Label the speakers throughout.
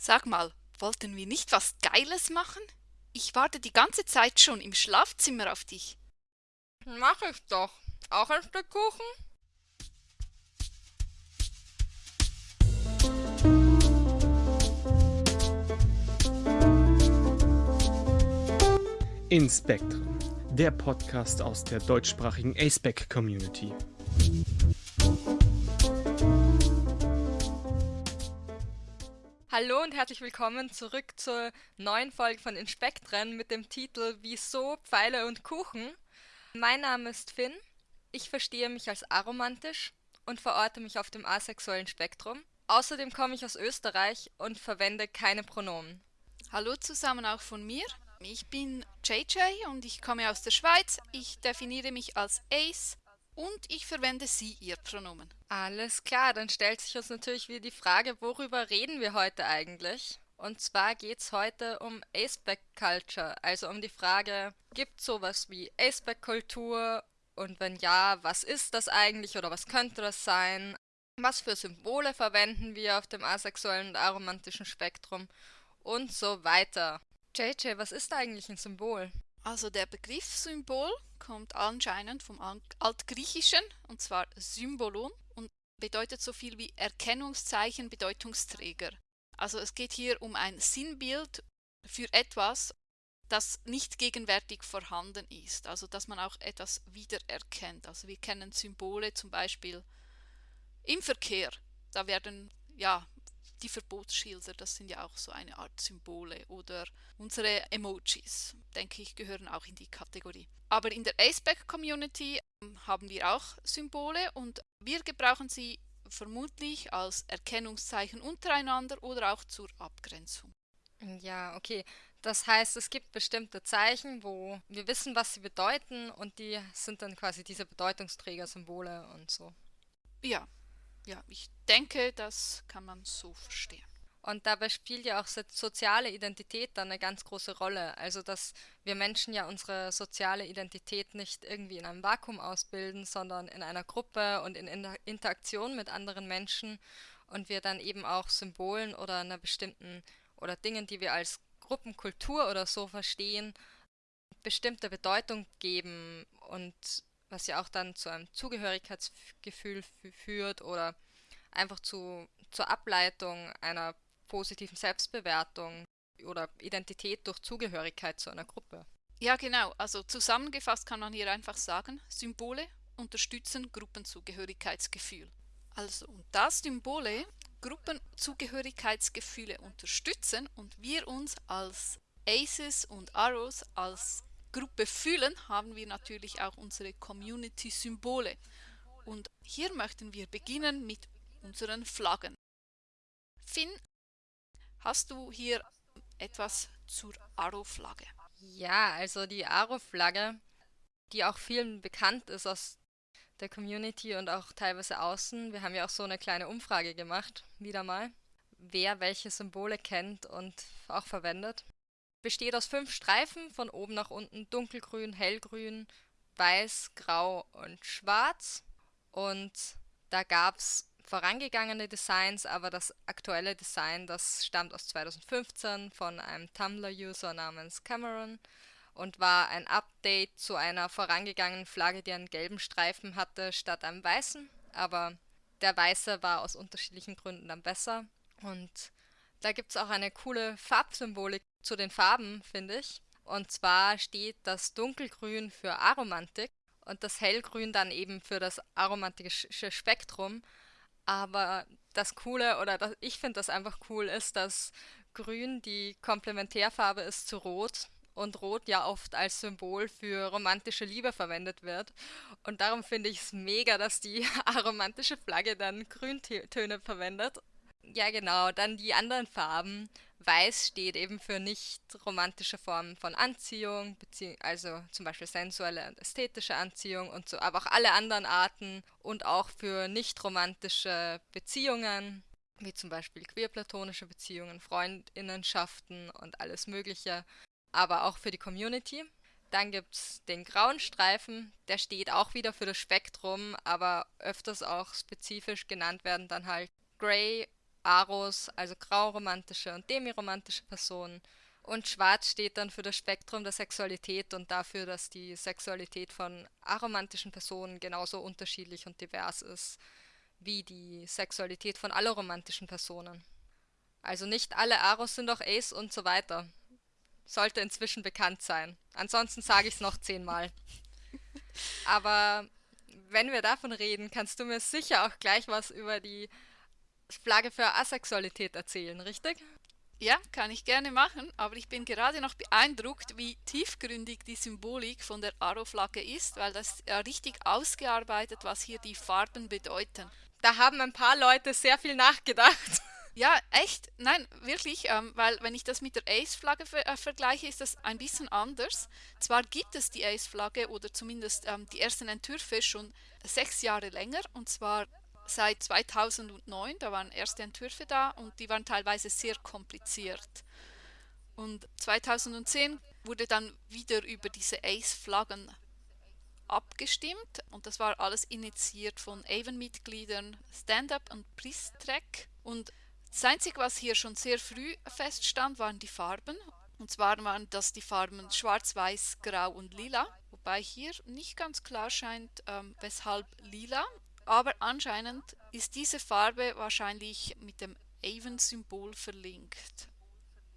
Speaker 1: Sag mal, wollten wir nicht was Geiles machen? Ich warte die ganze Zeit schon im Schlafzimmer auf dich.
Speaker 2: Mach ich doch. Auch ein Stück Kuchen?
Speaker 3: Inspektren, der Podcast aus der deutschsprachigen ASPEC Community.
Speaker 2: Hallo und herzlich willkommen zurück zur neuen Folge von Inspektren mit dem Titel Wieso Pfeile und Kuchen. Mein Name ist Finn. Ich verstehe mich als aromantisch und verorte mich auf dem asexuellen Spektrum. Außerdem komme ich aus Österreich und verwende keine Pronomen.
Speaker 1: Hallo zusammen auch von mir. Ich bin JJ und ich komme aus der Schweiz. Ich definiere mich als Ace und ich verwende sie, ihr Pronomen.
Speaker 2: Alles klar, dann stellt sich uns natürlich wieder die Frage, worüber reden wir heute eigentlich? Und zwar geht es heute um Aceback Culture, also um die Frage, gibt es sowas wie Aceback Kultur? Und wenn ja, was ist das eigentlich oder was könnte das sein? Was für Symbole verwenden wir auf dem asexuellen und aromantischen Spektrum? Und so weiter. JJ, was ist eigentlich ein Symbol?
Speaker 1: Also der Begriff Symbol kommt anscheinend vom Altgriechischen und zwar Symbolon und bedeutet so viel wie Erkennungszeichen, Bedeutungsträger. Also es geht hier um ein Sinnbild für etwas, das nicht gegenwärtig vorhanden ist, also dass man auch etwas wiedererkennt. Also wir kennen Symbole zum Beispiel im Verkehr. Da werden ja die Verbotsschilder, das sind ja auch so eine Art Symbole oder unsere Emojis, denke ich, gehören auch in die Kategorie. Aber in der Aceback-Community ähm, haben wir auch Symbole und wir gebrauchen sie vermutlich als Erkennungszeichen untereinander oder auch zur Abgrenzung.
Speaker 2: Ja, okay. Das heißt, es gibt bestimmte Zeichen, wo wir wissen, was sie bedeuten und die sind dann quasi diese Bedeutungsträger-Symbole und so.
Speaker 1: Ja, ja, ich denke, das kann man so verstehen.
Speaker 2: Und dabei spielt ja auch soziale Identität dann eine ganz große Rolle. Also, dass wir Menschen ja unsere soziale Identität nicht irgendwie in einem Vakuum ausbilden, sondern in einer Gruppe und in Interaktion mit anderen Menschen und wir dann eben auch Symbolen oder einer bestimmten oder Dingen, die wir als Gruppenkultur oder so verstehen, bestimmte Bedeutung geben und was ja auch dann zu einem Zugehörigkeitsgefühl führt oder einfach zu, zur Ableitung einer positiven Selbstbewertung oder Identität durch Zugehörigkeit zu einer Gruppe.
Speaker 1: Ja, genau. Also zusammengefasst kann man hier einfach sagen, Symbole unterstützen Gruppenzugehörigkeitsgefühl. Also, und da Symbole Gruppenzugehörigkeitsgefühle unterstützen und wir uns als Aces und Arrows als Gruppe fühlen, haben wir natürlich auch unsere Community-Symbole. Und hier möchten wir beginnen mit unseren Flaggen. Finn, hast du hier etwas zur Aro-Flagge?
Speaker 2: Ja, also die Aro-Flagge, die auch vielen bekannt ist aus der Community und auch teilweise außen. Wir haben ja auch so eine kleine Umfrage gemacht, wieder mal, wer welche Symbole kennt und auch verwendet besteht aus fünf Streifen von oben nach unten, dunkelgrün, hellgrün, weiß, grau und schwarz. Und da gab es vorangegangene Designs, aber das aktuelle Design, das stammt aus 2015 von einem Tumblr-User namens Cameron und war ein Update zu einer vorangegangenen Flagge, die einen gelben Streifen hatte statt einem weißen. Aber der weiße war aus unterschiedlichen Gründen dann besser. Und da gibt es auch eine coole Farbsymbolik zu den Farben, finde ich. Und zwar steht das Dunkelgrün für Aromantik und das Hellgrün dann eben für das aromantische Spektrum. Aber das Coole, oder das, ich finde das einfach cool, ist, dass Grün die Komplementärfarbe ist zu Rot und Rot ja oft als Symbol für romantische Liebe verwendet wird. Und darum finde ich es mega, dass die aromantische Flagge dann Grüntöne verwendet ja, genau. Dann die anderen Farben. Weiß steht eben für nicht romantische Formen von Anziehung, also zum Beispiel sensuelle und ästhetische Anziehung und so, aber auch alle anderen Arten und auch für nicht romantische Beziehungen, wie zum Beispiel queerplatonische Beziehungen, Freundinnenschaften und alles Mögliche, aber auch für die Community. Dann gibt es den grauen Streifen, der steht auch wieder für das Spektrum, aber öfters auch spezifisch genannt werden dann halt Grey Aros, also grauromantische und demiromantische Personen. Und schwarz steht dann für das Spektrum der Sexualität und dafür, dass die Sexualität von aromantischen Personen genauso unterschiedlich und divers ist wie die Sexualität von alloromantischen Personen. Also nicht alle Aros sind auch Ace und so weiter. Sollte inzwischen bekannt sein. Ansonsten sage ich es noch zehnmal. Aber wenn wir davon reden, kannst du mir sicher auch gleich was über die Flagge für Asexualität erzählen, richtig?
Speaker 1: Ja, kann ich gerne machen, aber ich bin gerade noch beeindruckt, wie tiefgründig die Symbolik von der Aro-Flagge ist, weil das ja richtig ausgearbeitet, was hier die Farben bedeuten.
Speaker 2: Da haben ein paar Leute sehr viel nachgedacht.
Speaker 1: Ja, echt? Nein, wirklich, ähm, weil wenn ich das mit der Ace-Flagge ver äh, vergleiche, ist das ein bisschen anders. Zwar gibt es die Ace-Flagge oder zumindest ähm, die ersten Entwürfe schon sechs Jahre länger, und zwar seit 2009, da waren erste Entwürfe da und die waren teilweise sehr kompliziert. Und 2010 wurde dann wieder über diese Ace-Flaggen abgestimmt und das war alles initiiert von Avon-Mitgliedern Stand-Up und Priest-Track. Und das Einzige, was hier schon sehr früh feststand, waren die Farben. Und zwar waren das die Farben Schwarz, Weiß, Grau und Lila. Wobei hier nicht ganz klar scheint, ähm, weshalb Lila aber anscheinend ist diese Farbe wahrscheinlich mit dem Avon-Symbol verlinkt.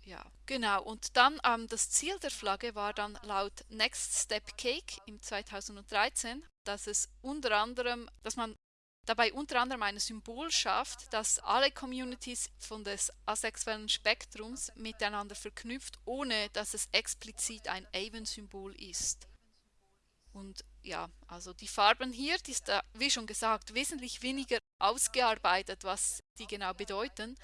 Speaker 1: Ja, genau. Und dann ähm, das Ziel der Flagge war dann laut Next Step Cake im 2013, dass es unter anderem, dass man dabei unter anderem ein Symbol schafft, das alle Communities von des asexuellen Spektrums miteinander verknüpft, ohne dass es explizit ein Avon-Symbol ist. Und ja, also die Farben hier, die ist, wie schon gesagt, wesentlich weniger ausgearbeitet, was die genau bedeuten,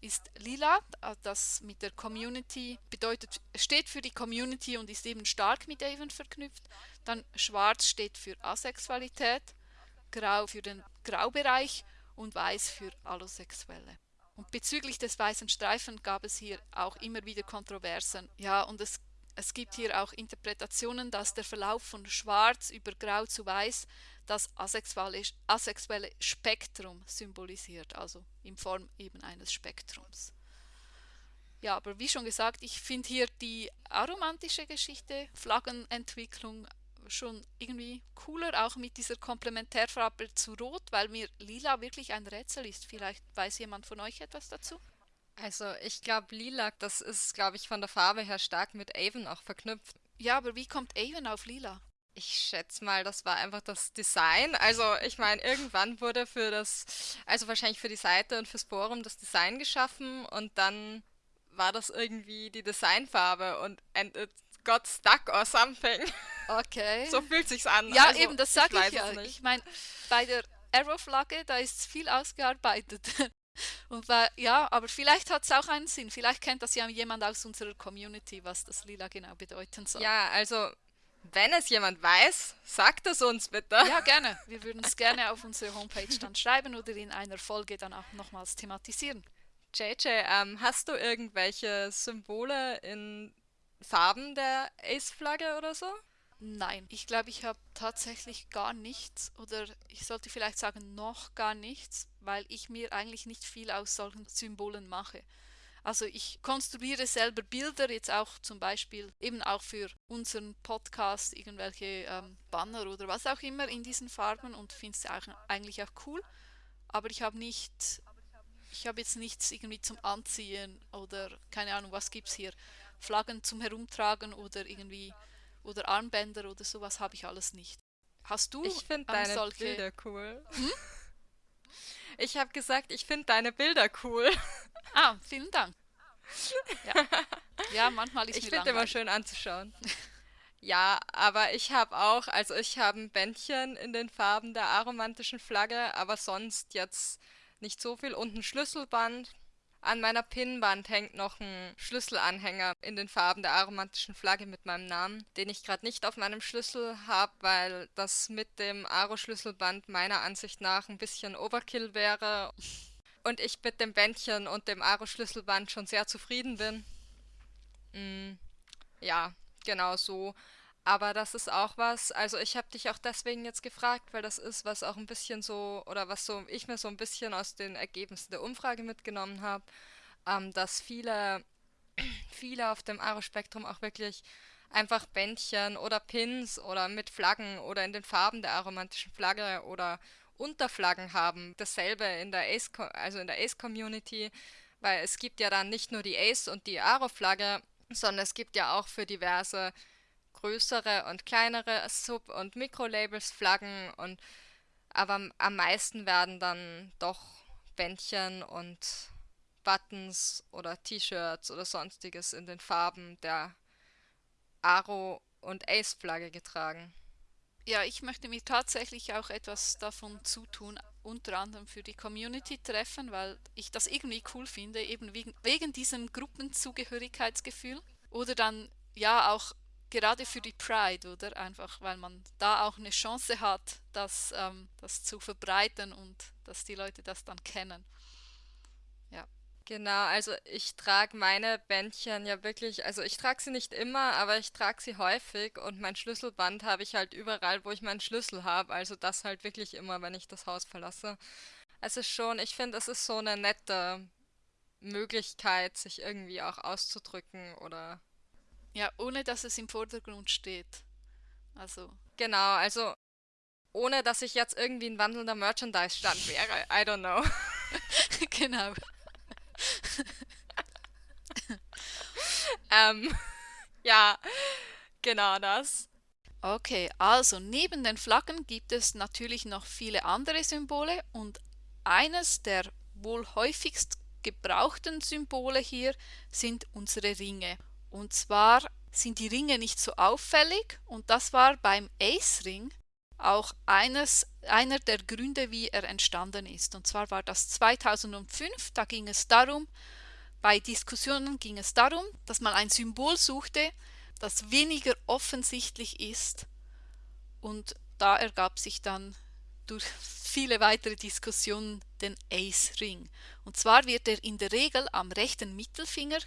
Speaker 1: ist lila, das mit der Community bedeutet, steht für die Community und ist eben stark mit Avon verknüpft. Dann schwarz steht für Asexualität, grau für den Graubereich und weiß für Allosexuelle. Und bezüglich des weißen Streifen gab es hier auch immer wieder Kontroversen. Ja, und es es gibt hier auch Interpretationen, dass der Verlauf von Schwarz über Grau zu Weiß das asexuelle, asexuelle Spektrum symbolisiert, also in Form eben eines Spektrums. Ja, aber wie schon gesagt, ich finde hier die aromantische Geschichte, Flaggenentwicklung schon irgendwie cooler, auch mit dieser Komplementärfarbe zu Rot, weil mir lila wirklich ein Rätsel ist. Vielleicht weiß jemand von euch etwas dazu?
Speaker 2: Also ich glaube, Lilac, das ist, glaube ich, von der Farbe her stark mit Avon auch verknüpft.
Speaker 1: Ja, aber wie kommt Avon auf Lila?
Speaker 2: Ich schätze mal, das war einfach das Design. Also ich meine, irgendwann wurde für das, also wahrscheinlich für die Seite und fürs Forum das Design geschaffen und dann war das irgendwie die Designfarbe und and it got stuck or something.
Speaker 1: Okay.
Speaker 2: so fühlt sich's an.
Speaker 1: Ja, also, eben, das sage ich, ich ja. Ich meine, bei der Arrow-Flagge, da ist viel ausgearbeitet. Und war, ja, aber vielleicht hat es auch einen Sinn. Vielleicht kennt das ja jemand aus unserer Community, was das Lila genau bedeuten soll.
Speaker 2: Ja, also wenn es jemand weiß, sagt es uns bitte.
Speaker 1: Ja, gerne. Wir würden es gerne auf unsere Homepage dann schreiben oder in einer Folge dann auch nochmals thematisieren.
Speaker 2: JJ, ähm, hast du irgendwelche Symbole in Farben der Ace-Flagge oder so?
Speaker 1: Nein, ich glaube, ich habe tatsächlich gar nichts oder ich sollte vielleicht sagen noch gar nichts, weil ich mir eigentlich nicht viel aus solchen Symbolen mache. Also ich konstruiere selber Bilder, jetzt auch zum Beispiel eben auch für unseren Podcast, irgendwelche ähm, Banner oder was auch immer in diesen Farben und finde es eigentlich auch cool. Aber ich habe nicht, ich habe jetzt nichts irgendwie zum Anziehen oder keine Ahnung, was gibt es hier, Flaggen zum Herumtragen oder irgendwie oder Armbänder oder sowas habe ich alles nicht. Hast du
Speaker 2: Ich finde deine solche... Bilder cool. Hm? Ich habe gesagt, ich finde deine Bilder cool.
Speaker 1: Ah, vielen Dank. Ja, ja manchmal ist
Speaker 2: Ich finde immer schön anzuschauen. Ja, aber ich habe auch, also ich habe ein Bändchen in den Farben der aromantischen Flagge, aber sonst jetzt nicht so viel und ein Schlüsselband an meiner Pinnwand hängt noch ein Schlüsselanhänger in den Farben der aromantischen Flagge mit meinem Namen, den ich gerade nicht auf meinem Schlüssel habe, weil das mit dem Aro-Schlüsselband meiner Ansicht nach ein bisschen Overkill wäre. Und ich mit dem Bändchen und dem Aro-Schlüsselband schon sehr zufrieden bin. Mm, ja, genau so. Aber das ist auch was, also ich habe dich auch deswegen jetzt gefragt, weil das ist, was auch ein bisschen so, oder was so ich mir so ein bisschen aus den Ergebnissen der Umfrage mitgenommen habe, ähm, dass viele, viele auf dem Aro-Spektrum auch wirklich einfach Bändchen oder Pins oder mit Flaggen oder in den Farben der aromantischen Flagge oder Unterflaggen haben. Dasselbe in der Ace, also in der Ace Community, weil es gibt ja dann nicht nur die Ace und die Aro-Flagge, sondern es gibt ja auch für diverse größere und kleinere Sub- und Mikrolabels Flaggen und aber am meisten werden dann doch Bändchen und Buttons oder T-Shirts oder sonstiges in den Farben der Aro und Ace Flagge getragen.
Speaker 1: Ja, ich möchte mir tatsächlich auch etwas davon zutun, unter anderem für die Community-Treffen, weil ich das irgendwie cool finde, eben wegen, wegen diesem Gruppenzugehörigkeitsgefühl. Oder dann ja auch gerade für die Pride, oder? Einfach, weil man da auch eine Chance hat, das, ähm, das zu verbreiten und dass die Leute das dann kennen. Ja.
Speaker 2: Genau, also ich trage meine Bändchen ja wirklich, also ich trage sie nicht immer, aber ich trage sie häufig und mein Schlüsselband habe ich halt überall, wo ich meinen Schlüssel habe, also das halt wirklich immer, wenn ich das Haus verlasse. Es ist schon, ich finde, es ist so eine nette Möglichkeit, sich irgendwie auch auszudrücken oder
Speaker 1: Ja, ohne dass es im Vordergrund steht. Also,
Speaker 2: genau, also ohne dass ich jetzt irgendwie ein wandelnder Merchandise-Stand wäre, I don't know.
Speaker 1: genau.
Speaker 2: Ähm, ja, genau das.
Speaker 1: Okay, also neben den Flaggen gibt es natürlich noch viele andere Symbole und eines der wohl häufigst gebrauchten Symbole hier sind unsere Ringe. Und zwar sind die Ringe nicht so auffällig und das war beim Ace-Ring auch eines, einer der Gründe, wie er entstanden ist. Und zwar war das 2005, da ging es darum, bei Diskussionen ging es darum, dass man ein Symbol suchte, das weniger offensichtlich ist und da ergab sich dann durch viele weitere Diskussionen den Ace Ring. Und zwar wird er in der Regel am rechten Mittelfinger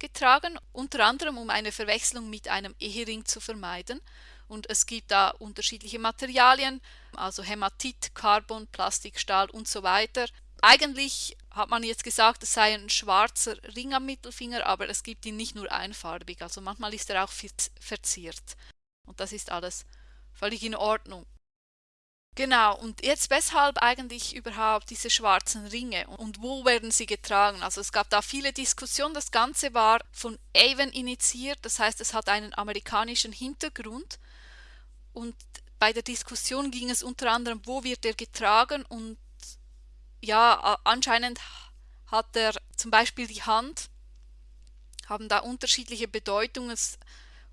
Speaker 1: getragen, unter anderem um eine Verwechslung mit einem Ehering zu vermeiden. Und es gibt da unterschiedliche Materialien, also Hämatit, Carbon, Plastik, Stahl und so weiter. Eigentlich hat man jetzt gesagt, es sei ein schwarzer Ring am Mittelfinger, aber es gibt ihn nicht nur einfarbig, also manchmal ist er auch verziert. Und das ist alles völlig in Ordnung. Genau, und jetzt weshalb eigentlich überhaupt diese schwarzen Ringe und wo werden sie getragen? Also es gab da viele Diskussionen, das Ganze war von Avon initiiert, das heißt es hat einen amerikanischen Hintergrund. Und bei der Diskussion ging es unter anderem, wo wird er getragen? Und ja, anscheinend hat er zum Beispiel die Hand, haben da unterschiedliche Bedeutungen,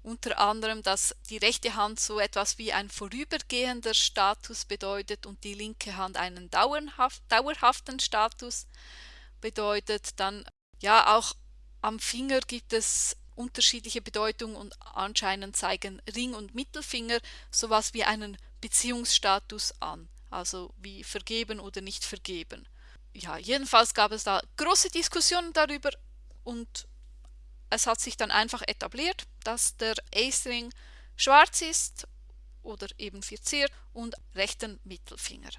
Speaker 1: unter anderem, dass die rechte Hand so etwas wie ein vorübergehender Status bedeutet und die linke Hand einen dauerhaft, dauerhaften Status bedeutet. Dann ja, auch am Finger gibt es unterschiedliche Bedeutungen und anscheinend zeigen Ring und Mittelfinger sowas wie einen Beziehungsstatus an also wie vergeben oder nicht vergeben. Ja, jedenfalls gab es da große Diskussionen darüber und es hat sich dann einfach etabliert, dass der Ace-Ring schwarz ist oder eben verziert und rechten Mittelfinger.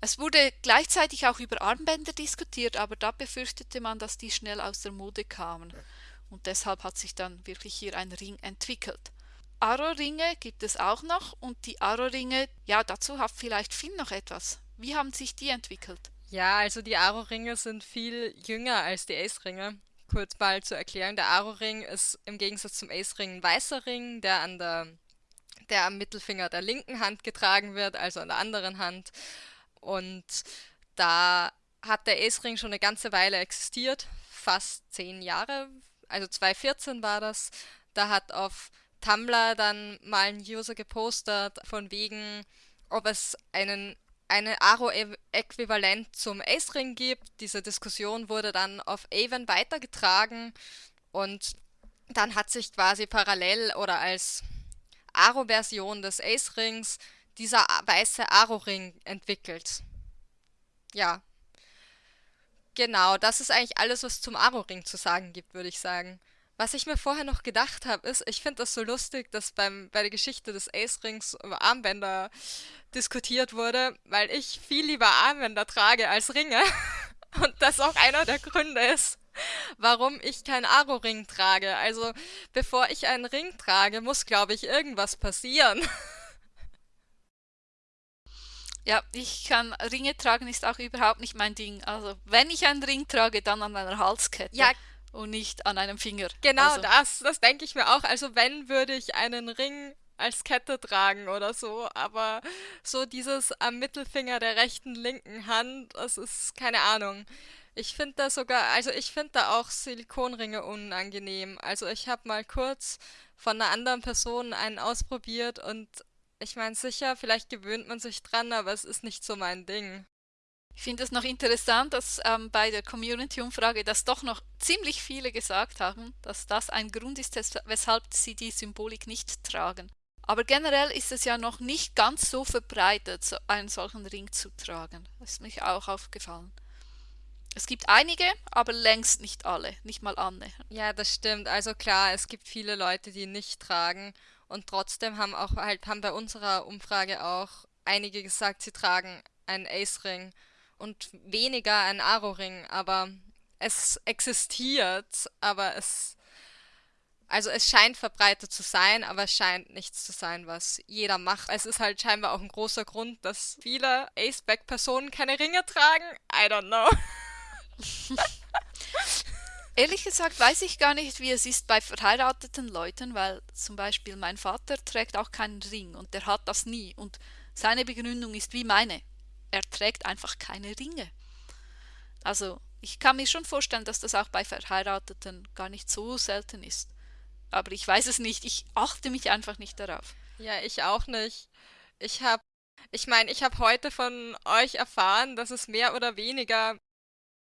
Speaker 1: Es wurde gleichzeitig auch über Armbänder diskutiert, aber da befürchtete man, dass die schnell aus der Mode kamen. Und deshalb hat sich dann wirklich hier ein Ring entwickelt. Aro-Ringe gibt es auch noch und die Aro-Ringe, ja, dazu hat vielleicht Finn noch etwas. Wie haben sich die entwickelt?
Speaker 2: Ja, also die Aro-Ringe sind viel jünger als die Ace-Ringe. Kurz mal zu erklären, der Aro-Ring ist im Gegensatz zum Ace-Ring ein weißer Ring, der an der der am Mittelfinger der linken Hand getragen wird, also an der anderen Hand. Und da hat der Ace-Ring schon eine ganze Weile existiert, fast zehn Jahre, also 2014 war das. Da hat auf Tumblr dann mal ein User gepostet, von wegen, ob es einen eine Aro-Äquivalent zum Ace-Ring gibt. Diese Diskussion wurde dann auf Avon weitergetragen und dann hat sich quasi parallel oder als Aro-Version des Ace-Rings dieser weiße Aro-Ring entwickelt. Ja. Genau, das ist eigentlich alles, was zum Aro-Ring zu sagen gibt, würde ich sagen. Was ich mir vorher noch gedacht habe, ist, ich finde das so lustig, dass beim, bei der Geschichte des Ace-Rings über Armbänder diskutiert wurde, weil ich viel lieber Armbänder trage als Ringe. Und das auch einer der Gründe ist, warum ich keinen Aro-Ring trage. Also, bevor ich einen Ring trage, muss, glaube ich, irgendwas passieren.
Speaker 1: Ja, ich kann Ringe tragen ist auch überhaupt nicht mein Ding. Also, wenn ich einen Ring trage, dann an einer Halskette.
Speaker 2: Ja,
Speaker 1: und nicht an einem Finger.
Speaker 2: Genau
Speaker 1: also.
Speaker 2: das, das denke ich mir auch. Also wenn würde ich einen Ring als Kette tragen oder so, aber so dieses am Mittelfinger der rechten, linken Hand, das ist keine Ahnung. Ich finde da sogar, also ich finde da auch Silikonringe unangenehm. Also ich habe mal kurz von einer anderen Person einen ausprobiert und ich meine sicher, vielleicht gewöhnt man sich dran, aber es ist nicht so mein Ding.
Speaker 1: Ich finde es noch interessant, dass ähm, bei der Community-Umfrage, dass doch noch ziemlich viele gesagt haben, dass das ein Grund ist, weshalb sie die Symbolik nicht tragen. Aber generell ist es ja noch nicht ganz so verbreitet, einen solchen Ring zu tragen. Das ist mir auch aufgefallen. Es gibt einige, aber längst nicht alle, nicht mal Anne.
Speaker 2: Ja, das stimmt. Also klar, es gibt viele Leute, die nicht tragen und trotzdem haben auch halt haben bei unserer Umfrage auch einige gesagt, sie tragen einen Ace-Ring und weniger ein Aro-Ring, aber es existiert, aber es also es scheint verbreitet zu sein, aber es scheint nichts zu sein, was jeder macht. Es ist halt scheinbar auch ein großer Grund, dass viele Aceback-Personen keine Ringe tragen. I don't know.
Speaker 1: Ehrlich gesagt weiß ich gar nicht, wie es ist bei verheirateten Leuten, weil zum Beispiel mein Vater trägt auch keinen Ring und der hat das nie. Und seine Begründung ist wie meine er trägt einfach keine Ringe. Also ich kann mir schon vorstellen, dass das auch bei Verheirateten gar nicht so selten ist. Aber ich weiß es nicht, ich achte mich einfach nicht darauf.
Speaker 2: Ja, ich auch nicht. Ich habe, ich meine, ich habe heute von euch erfahren, dass es mehr oder weniger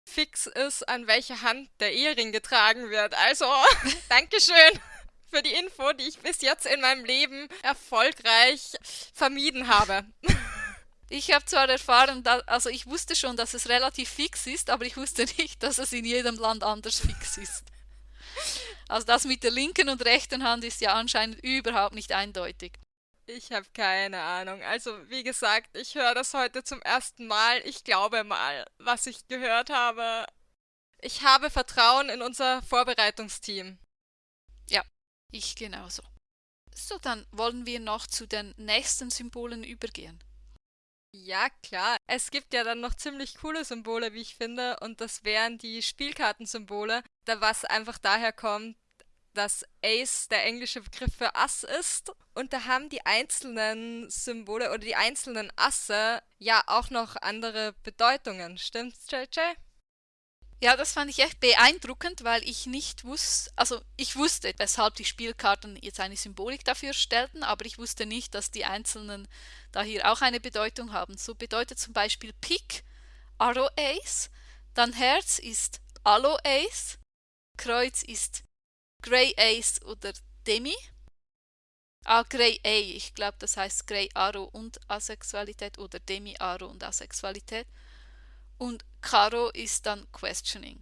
Speaker 2: fix ist, an welche Hand der Ehering getragen wird. Also, Dankeschön für die Info, die ich bis jetzt in meinem Leben erfolgreich vermieden habe.
Speaker 1: Ich habe zwar erfahren, dass, also ich wusste schon, dass es relativ fix ist, aber ich wusste nicht, dass es in jedem Land anders fix ist. Also das mit der linken und rechten Hand ist ja anscheinend überhaupt nicht eindeutig.
Speaker 2: Ich habe keine Ahnung. Also wie gesagt, ich höre das heute zum ersten Mal. Ich glaube mal, was ich gehört habe. Ich habe Vertrauen in unser Vorbereitungsteam.
Speaker 1: Ja, ich genauso. So, dann wollen wir noch zu den nächsten Symbolen übergehen.
Speaker 2: Ja, klar. Es gibt ja dann noch ziemlich coole Symbole, wie ich finde, und das wären die Spielkartensymbole, da was einfach daher kommt, dass Ace der englische Begriff für Ass ist. Und da haben die einzelnen Symbole oder die einzelnen Asse ja auch noch andere Bedeutungen. Stimmt's, JJ?
Speaker 1: Ja, das fand ich echt beeindruckend, weil ich nicht wusste, also ich wusste, weshalb die Spielkarten jetzt eine Symbolik dafür stellten, aber ich wusste nicht, dass die einzelnen da hier auch eine Bedeutung haben. So bedeutet zum Beispiel Pik Arrow Ace, dann Herz ist Allo Ace, Kreuz ist Grey Ace oder Demi. Ah, Grey A, ich glaube, das heißt Grey Arrow und Asexualität oder Demi Arrow und Asexualität und Karo ist dann Questioning.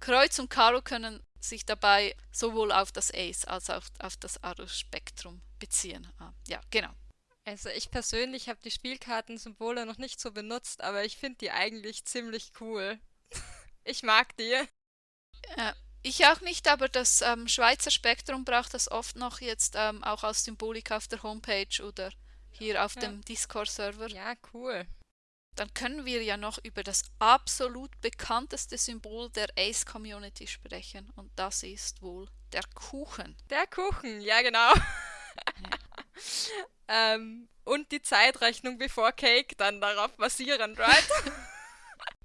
Speaker 1: Kreuz und Karo können sich dabei sowohl auf das Ace als auch auf das Aro-Spektrum beziehen. Ah, ja, genau.
Speaker 2: Also ich persönlich habe die Spielkartensymbole noch nicht so benutzt, aber ich finde die eigentlich ziemlich cool. ich mag die.
Speaker 1: Äh, ich auch nicht, aber das ähm, Schweizer Spektrum braucht das oft noch jetzt ähm, auch als Symbolik auf der Homepage oder hier auf ja. dem Discord-Server.
Speaker 2: Ja, cool
Speaker 1: dann können wir ja noch über das absolut bekannteste Symbol der Ace-Community sprechen. Und das ist wohl der Kuchen.
Speaker 2: Der Kuchen, ja genau. ähm, und die Zeitrechnung before Cake dann darauf basierend, right?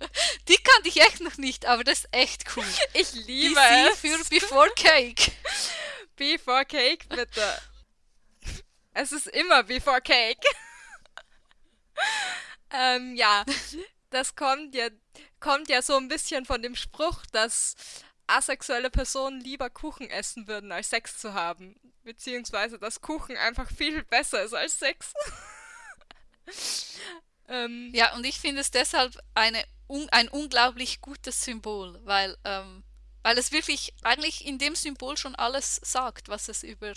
Speaker 1: Die kannte ich echt noch nicht, aber das ist echt cool.
Speaker 2: Ich liebe
Speaker 1: BC es. für Before Cake.
Speaker 2: Before Cake, bitte. Es ist immer Before Cake. Ähm, ja, das kommt ja, kommt ja so ein bisschen von dem Spruch, dass asexuelle Personen lieber Kuchen essen würden, als Sex zu haben. Beziehungsweise, dass Kuchen einfach viel besser ist als Sex.
Speaker 1: ähm, ja, und ich finde es deshalb eine, un, ein unglaublich gutes Symbol, weil ähm, weil es wirklich eigentlich in dem Symbol schon alles sagt, was es über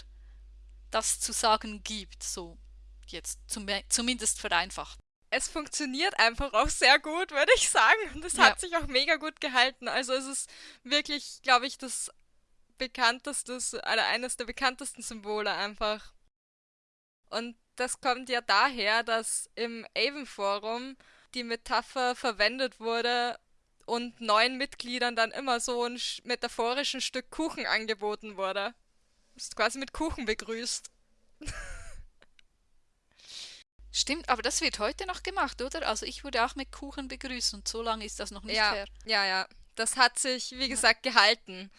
Speaker 1: das zu sagen gibt, so jetzt zum, zumindest vereinfacht.
Speaker 2: Es funktioniert einfach auch sehr gut, würde ich sagen. Und es ja. hat sich auch mega gut gehalten. Also es ist wirklich, glaube ich, das bekannteste, oder eines der bekanntesten Symbole einfach. Und das kommt ja daher, dass im Avon Forum die Metapher verwendet wurde und neuen Mitgliedern dann immer so ein metaphorischen Stück Kuchen angeboten wurde. Du bist quasi mit Kuchen begrüßt.
Speaker 1: Stimmt, aber das wird heute noch gemacht, oder? Also ich wurde auch mit Kuchen begrüßt und so lange ist das noch nicht
Speaker 2: ja,
Speaker 1: her.
Speaker 2: Ja, ja. Das hat sich, wie gesagt, gehalten.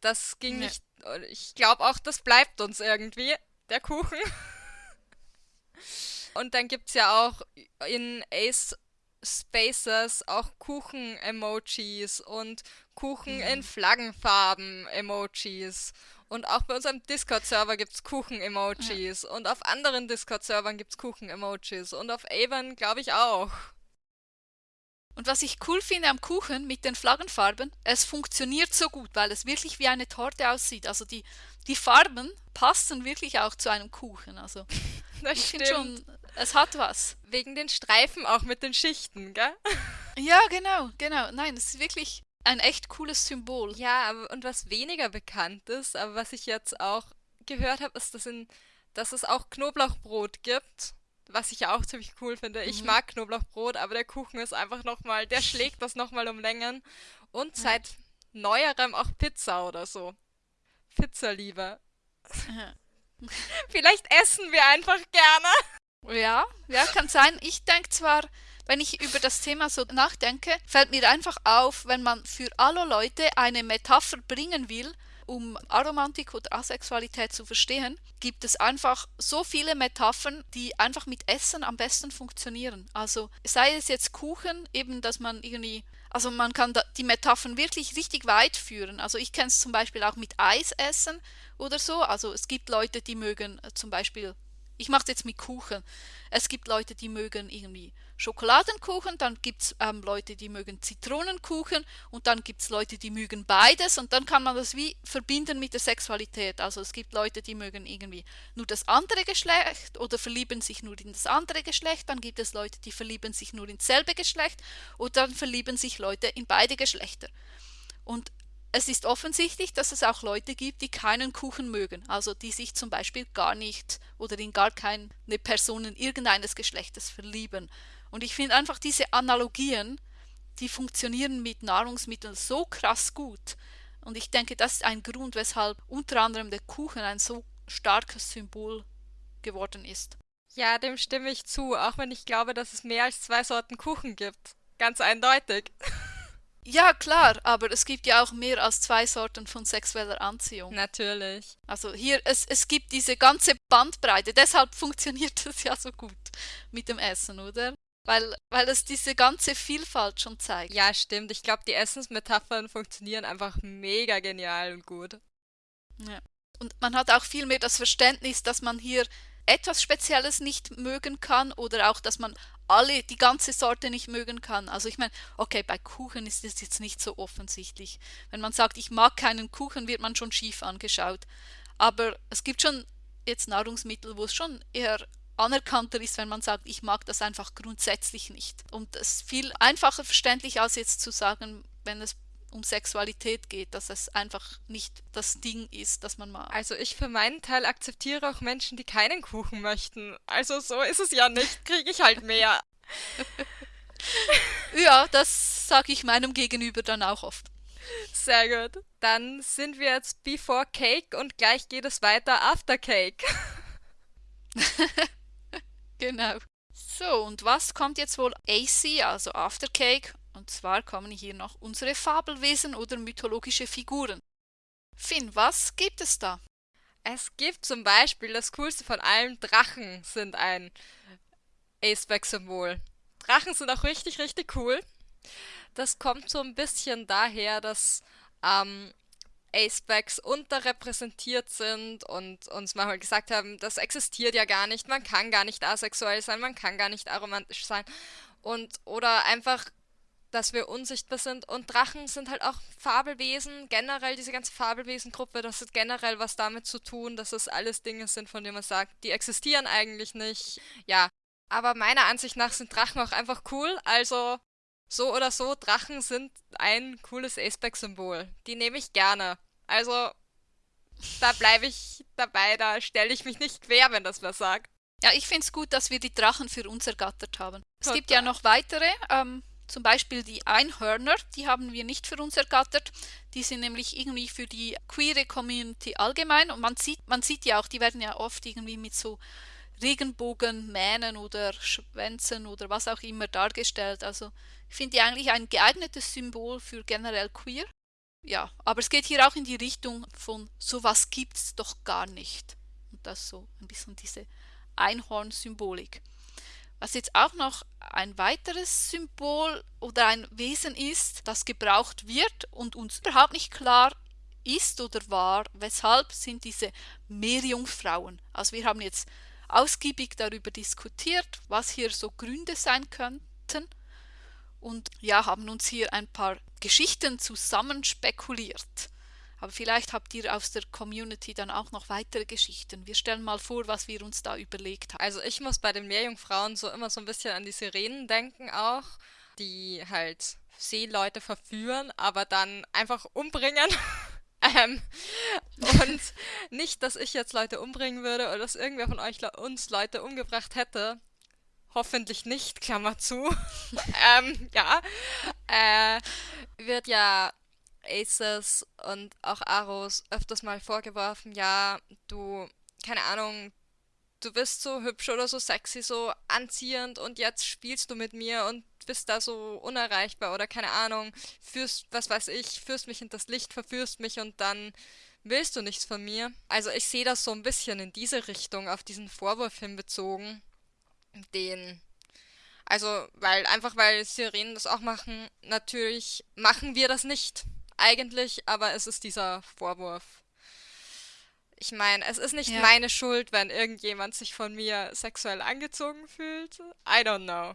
Speaker 2: Das ging ja. nicht. Ich glaube auch, das bleibt uns irgendwie, der Kuchen. Und dann gibt es ja auch in Ace Spaces auch Kuchen-Emojis und Kuchen mhm. in Flaggenfarben-Emojis. Und auch bei unserem Discord-Server gibt es Kuchen-Emojis. Ja. Und auf anderen Discord-Servern gibt es Kuchen-Emojis. Und auf Avon glaube ich auch.
Speaker 1: Und was ich cool finde am Kuchen mit den Flaggenfarben, es funktioniert so gut, weil es wirklich wie eine Torte aussieht. Also die, die Farben passen wirklich auch zu einem Kuchen. Also
Speaker 2: das ich finde schon,
Speaker 1: es hat was.
Speaker 2: Wegen den Streifen auch mit den Schichten, gell?
Speaker 1: Ja, genau, genau. Nein, es ist wirklich ein echt cooles Symbol.
Speaker 2: Ja, aber und was weniger bekannt ist, aber was ich jetzt auch gehört habe, ist, dass, in, dass es auch Knoblauchbrot gibt. Was ich ja auch ziemlich cool finde. Mhm. Ich mag Knoblauchbrot, aber der Kuchen ist einfach nochmal, der schlägt das nochmal um Längen. Und seit mhm. neuerem auch Pizza oder so. Pizza lieber. Vielleicht essen wir einfach gerne.
Speaker 1: Ja, ja, kann sein. Ich denke zwar, wenn ich über das Thema so nachdenke, fällt mir einfach auf, wenn man für alle Leute eine Metapher bringen will, um Aromantik oder Asexualität zu verstehen, gibt es einfach so viele Metaphern, die einfach mit Essen am besten funktionieren. Also sei es jetzt Kuchen, eben, dass man irgendwie also man kann die Metaphern wirklich richtig weit führen. Also ich kenne es zum Beispiel auch mit Eis essen oder so. Also es gibt Leute, die mögen äh, zum Beispiel, ich mache es jetzt mit Kuchen. Es gibt Leute, die mögen irgendwie Schokoladenkuchen, dann gibt es ähm, Leute, die mögen Zitronenkuchen und dann gibt es Leute, die mögen beides und dann kann man das wie verbinden mit der Sexualität. Also es gibt Leute, die mögen irgendwie nur das andere Geschlecht oder verlieben sich nur in das andere Geschlecht, dann gibt es Leute, die verlieben sich nur ins selbe Geschlecht und dann verlieben sich Leute in beide Geschlechter. Und es ist offensichtlich, dass es auch Leute gibt, die keinen Kuchen mögen, also die sich zum Beispiel gar nicht oder in gar keine Personen irgendeines Geschlechtes verlieben. Und ich finde einfach diese Analogien, die funktionieren mit Nahrungsmitteln so krass gut. Und ich denke, das ist ein Grund, weshalb unter anderem der Kuchen ein so starkes Symbol geworden ist.
Speaker 2: Ja, dem stimme ich zu, auch wenn ich glaube, dass es mehr als zwei Sorten Kuchen gibt. Ganz eindeutig.
Speaker 1: Ja, klar, aber es gibt ja auch mehr als zwei Sorten von sexueller Anziehung.
Speaker 2: Natürlich.
Speaker 1: Also hier, es, es gibt diese ganze Bandbreite, deshalb funktioniert das ja so gut mit dem Essen, oder? Weil, weil es diese ganze Vielfalt schon zeigt.
Speaker 2: Ja, stimmt. Ich glaube, die Essensmetaphern funktionieren einfach mega genial und gut.
Speaker 1: Ja. Und man hat auch viel mehr das Verständnis, dass man hier etwas Spezielles nicht mögen kann oder auch, dass man alle die ganze Sorte nicht mögen kann. Also ich meine, okay, bei Kuchen ist es jetzt nicht so offensichtlich. Wenn man sagt, ich mag keinen Kuchen, wird man schon schief angeschaut. Aber es gibt schon jetzt Nahrungsmittel, wo es schon eher anerkannter ist, wenn man sagt, ich mag das einfach grundsätzlich nicht. Und es ist viel einfacher verständlich, als jetzt zu sagen, wenn es um Sexualität geht, dass es einfach nicht das Ding ist, das man mag.
Speaker 2: Also ich für meinen Teil akzeptiere auch Menschen, die keinen Kuchen möchten. Also so ist es ja nicht, kriege ich halt mehr.
Speaker 1: ja, das sage ich meinem Gegenüber dann auch oft.
Speaker 2: Sehr gut. Dann sind wir jetzt before cake und gleich geht es weiter after cake.
Speaker 1: genau. So, und was kommt jetzt wohl AC, also after cake und zwar kommen hier noch unsere Fabelwesen oder mythologische Figuren. Finn, was gibt es da?
Speaker 2: Es gibt zum Beispiel das coolste von allen Drachen sind ein Aceback-Symbol. Drachen sind auch richtig, richtig cool. Das kommt so ein bisschen daher, dass ähm, Acebacks unterrepräsentiert sind und uns mal gesagt haben, das existiert ja gar nicht, man kann gar nicht asexuell sein, man kann gar nicht aromantisch sein und oder einfach dass wir unsichtbar sind. Und Drachen sind halt auch Fabelwesen. Generell diese ganze Fabelwesengruppe, das hat generell was damit zu tun, dass es alles Dinge sind, von denen man sagt, die existieren eigentlich nicht. Ja, aber meiner Ansicht nach sind Drachen auch einfach cool. Also so oder so, Drachen sind ein cooles Aceback-Symbol. Die nehme ich gerne. Also da bleibe ich dabei, da stelle ich mich nicht quer, wenn das was sagt.
Speaker 1: Ja, ich finde es gut, dass wir die Drachen für uns ergattert haben. Es gibt ja noch weitere, ähm, zum Beispiel die Einhörner, die haben wir nicht für uns ergattert. Die sind nämlich irgendwie für die queere Community allgemein und man sieht, man sieht ja auch, die werden ja oft irgendwie mit so Regenbogenmähnen oder Schwänzen oder was auch immer dargestellt. Also finde die eigentlich ein geeignetes Symbol für generell queer. Ja, aber es geht hier auch in die Richtung von sowas gibt es doch gar nicht. Und das so ein bisschen diese Einhorn-Symbolik. Was jetzt auch noch ein weiteres Symbol oder ein Wesen ist, das gebraucht wird und uns überhaupt nicht klar ist oder war, weshalb sind diese Meerjungfrauen. Also wir haben jetzt ausgiebig darüber diskutiert, was hier so Gründe sein könnten und ja, haben uns hier ein paar Geschichten zusammenspekuliert. Aber vielleicht habt ihr aus der Community dann auch noch weitere Geschichten. Wir stellen mal vor, was wir uns da überlegt haben.
Speaker 2: Also ich muss bei den Meerjungfrauen so immer so ein bisschen an die Sirenen denken auch, die halt Seeleute verführen, aber dann einfach umbringen. ähm, und nicht, dass ich jetzt Leute umbringen würde oder dass irgendwer von euch uns Leute umgebracht hätte. Hoffentlich nicht, Klammer zu. ähm, ja. Äh, wird ja Aces und auch Aros öfters mal vorgeworfen, ja, du, keine Ahnung, du bist so hübsch oder so sexy, so anziehend und jetzt spielst du mit mir und bist da so unerreichbar oder keine Ahnung, führst, was weiß ich, führst mich in das Licht, verführst mich und dann willst du nichts von mir. Also ich sehe das so ein bisschen in diese Richtung, auf diesen Vorwurf hinbezogen, den also, weil einfach weil Sirenen das auch machen, natürlich machen wir das nicht eigentlich, aber es ist dieser Vorwurf. Ich meine, es ist nicht ja. meine Schuld, wenn irgendjemand sich von mir sexuell angezogen fühlt. I don't know.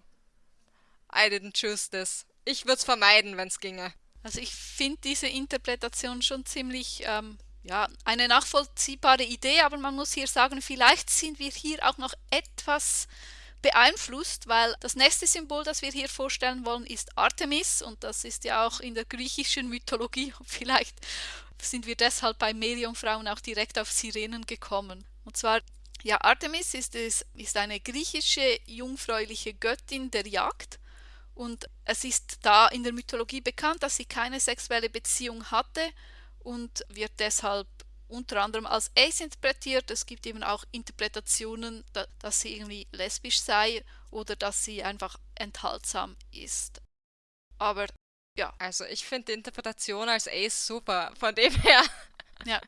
Speaker 2: I didn't choose this. Ich würde es vermeiden, wenn es ginge.
Speaker 1: Also ich finde diese Interpretation schon ziemlich, ähm, ja, eine nachvollziehbare Idee, aber man muss hier sagen, vielleicht sind wir hier auch noch etwas beeinflusst, weil das nächste Symbol, das wir hier vorstellen wollen, ist Artemis und das ist ja auch in der griechischen Mythologie. Vielleicht sind wir deshalb bei Meerjungfrauen auch direkt auf Sirenen gekommen. Und zwar, ja, Artemis ist, es, ist eine griechische jungfräuliche Göttin der Jagd und es ist da in der Mythologie bekannt, dass sie keine sexuelle Beziehung hatte und wird deshalb unter anderem als Ace interpretiert. Es gibt eben auch Interpretationen, da, dass sie irgendwie lesbisch sei oder dass sie einfach enthaltsam ist. Aber ja.
Speaker 2: Also ich finde die Interpretation als Ace super, von dem her.
Speaker 1: Ja.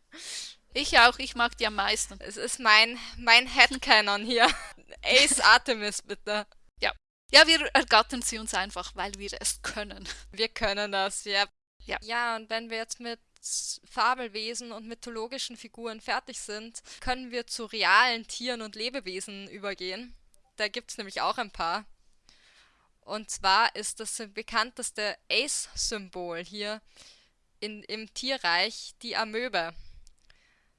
Speaker 1: Ich auch, ich mag die am meisten.
Speaker 2: Es ist mein, mein Headcanon hier. Ace Artemis, bitte.
Speaker 1: Ja. Ja, wir ergattern sie uns einfach, weil wir es können.
Speaker 2: Wir können das, ja. Ja. Ja, und wenn wir jetzt mit Fabelwesen und mythologischen Figuren fertig sind, können wir zu realen Tieren und Lebewesen übergehen. Da gibt es nämlich auch ein paar. Und zwar ist das bekannteste Ace-Symbol hier in, im Tierreich die Amöbe.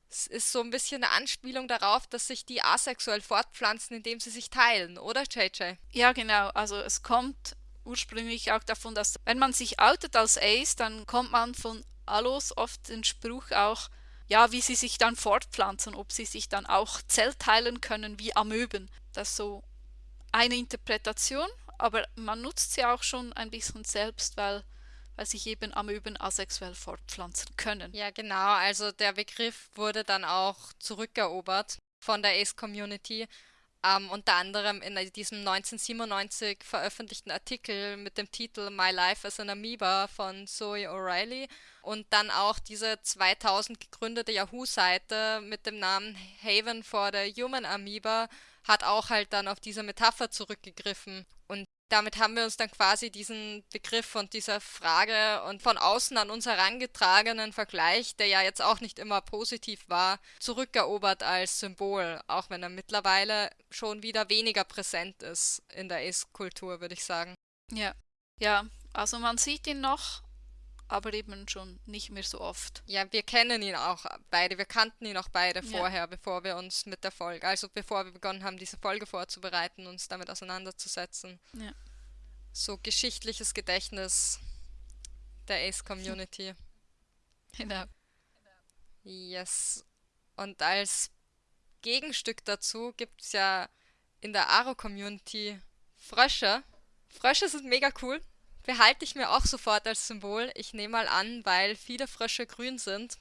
Speaker 2: Es ist so ein bisschen eine Anspielung darauf, dass sich die asexuell fortpflanzen, indem sie sich teilen, oder JJ?
Speaker 1: Ja, genau. Also es kommt ursprünglich auch davon, dass wenn man sich outet als Ace, dann kommt man von Alos oft den Spruch auch, ja, wie sie sich dann fortpflanzen, ob sie sich dann auch zellteilen können wie Amöben. Das ist so eine Interpretation, aber man nutzt sie auch schon ein bisschen selbst, weil, weil sich eben Amöben asexuell fortpflanzen können.
Speaker 2: Ja, genau, also der Begriff wurde dann auch zurückerobert von der Ace-Community ähm, unter anderem in diesem 1997 veröffentlichten Artikel mit dem Titel My Life as an Amoeba von Zoe O'Reilly und dann auch diese 2000 gegründete Yahoo-Seite mit dem Namen Haven for the Human Amoeba hat auch halt dann auf diese Metapher zurückgegriffen und damit haben wir uns dann quasi diesen Begriff und dieser Frage und von außen an uns herangetragenen Vergleich, der ja jetzt auch nicht immer positiv war, zurückerobert als Symbol, auch wenn er mittlerweile schon wieder weniger präsent ist in der Ace-Kultur, würde ich sagen.
Speaker 1: Ja, ja, Also man sieht ihn noch, aber eben schon nicht mehr so oft.
Speaker 2: Ja, wir kennen ihn auch beide. Wir kannten ihn auch beide
Speaker 1: Ja.
Speaker 2: vorher, bevor wir uns mit der Folge, also bevor wir begonnen haben, diese Folge vorzubereiten, uns damit auseinanderzusetzen.
Speaker 1: Ja.
Speaker 2: So geschichtliches Gedächtnis der Ace-Community.
Speaker 1: Genau.
Speaker 2: Yes. Und als Gegenstück dazu gibt es ja in der Aro-Community Frösche. Frösche sind mega cool. Behalte ich mir auch sofort als Symbol. Ich nehme mal an, weil viele Frösche grün sind.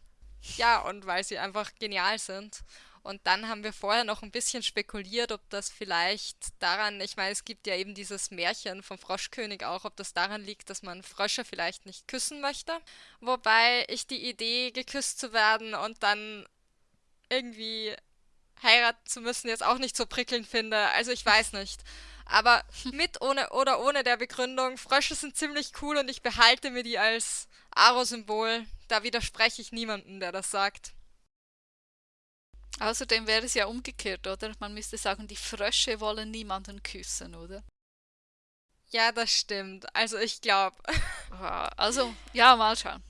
Speaker 2: Ja, und weil sie einfach genial sind. Und dann haben wir vorher noch ein bisschen spekuliert, ob das vielleicht daran, ich meine, es gibt ja eben dieses Märchen vom Froschkönig auch, ob das daran liegt, dass man Frösche vielleicht nicht küssen möchte. Wobei ich die Idee, geküsst zu werden und dann irgendwie heiraten zu müssen, jetzt auch nicht so prickelnd finde. Also ich weiß nicht. Aber mit ohne oder ohne der Begründung, Frösche sind ziemlich cool und ich behalte mir die als Aro-Symbol. Da widerspreche ich niemandem, der das sagt.
Speaker 1: Außerdem wäre es ja umgekehrt, oder? Man müsste sagen, die Frösche wollen niemanden küssen, oder?
Speaker 2: Ja, das stimmt. Also ich glaube,
Speaker 1: Also, ja, mal schauen.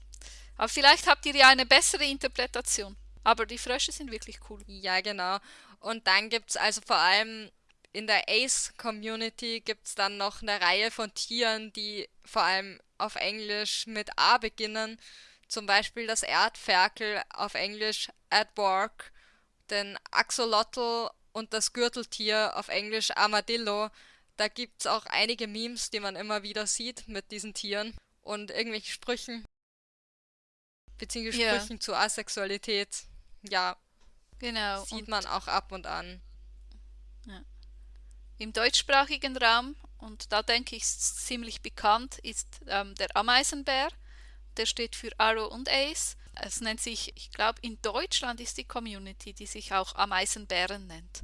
Speaker 1: Aber vielleicht habt ihr ja eine bessere Interpretation. Aber die Frösche sind wirklich cool.
Speaker 2: ja genau. Und dann gibt's also vor allem in der Ace-Community gibt's dann noch eine Reihe von Tieren, die vor allem auf Englisch mit A beginnen. Zum Beispiel das Erdferkel auf Englisch Aardvark, den Axolotl und das Gürteltier auf Englisch Armadillo. Da gibt's auch einige Memes, die man immer wieder sieht mit diesen Tieren und irgendwelchen Sprüchen, beziehungsweise
Speaker 1: Ja.
Speaker 2: Sprüchen zur Asexualität. Ja,
Speaker 1: Genau.
Speaker 2: sieht man auch ab und an.
Speaker 1: Im deutschsprachigen Raum, und da denke ich, ist ziemlich bekannt, ist ähm, der Ameisenbär. Der steht für Arrow und Ace. Es nennt sich, ich glaube, in Deutschland ist die Community, die sich auch Ameisenbären nennt.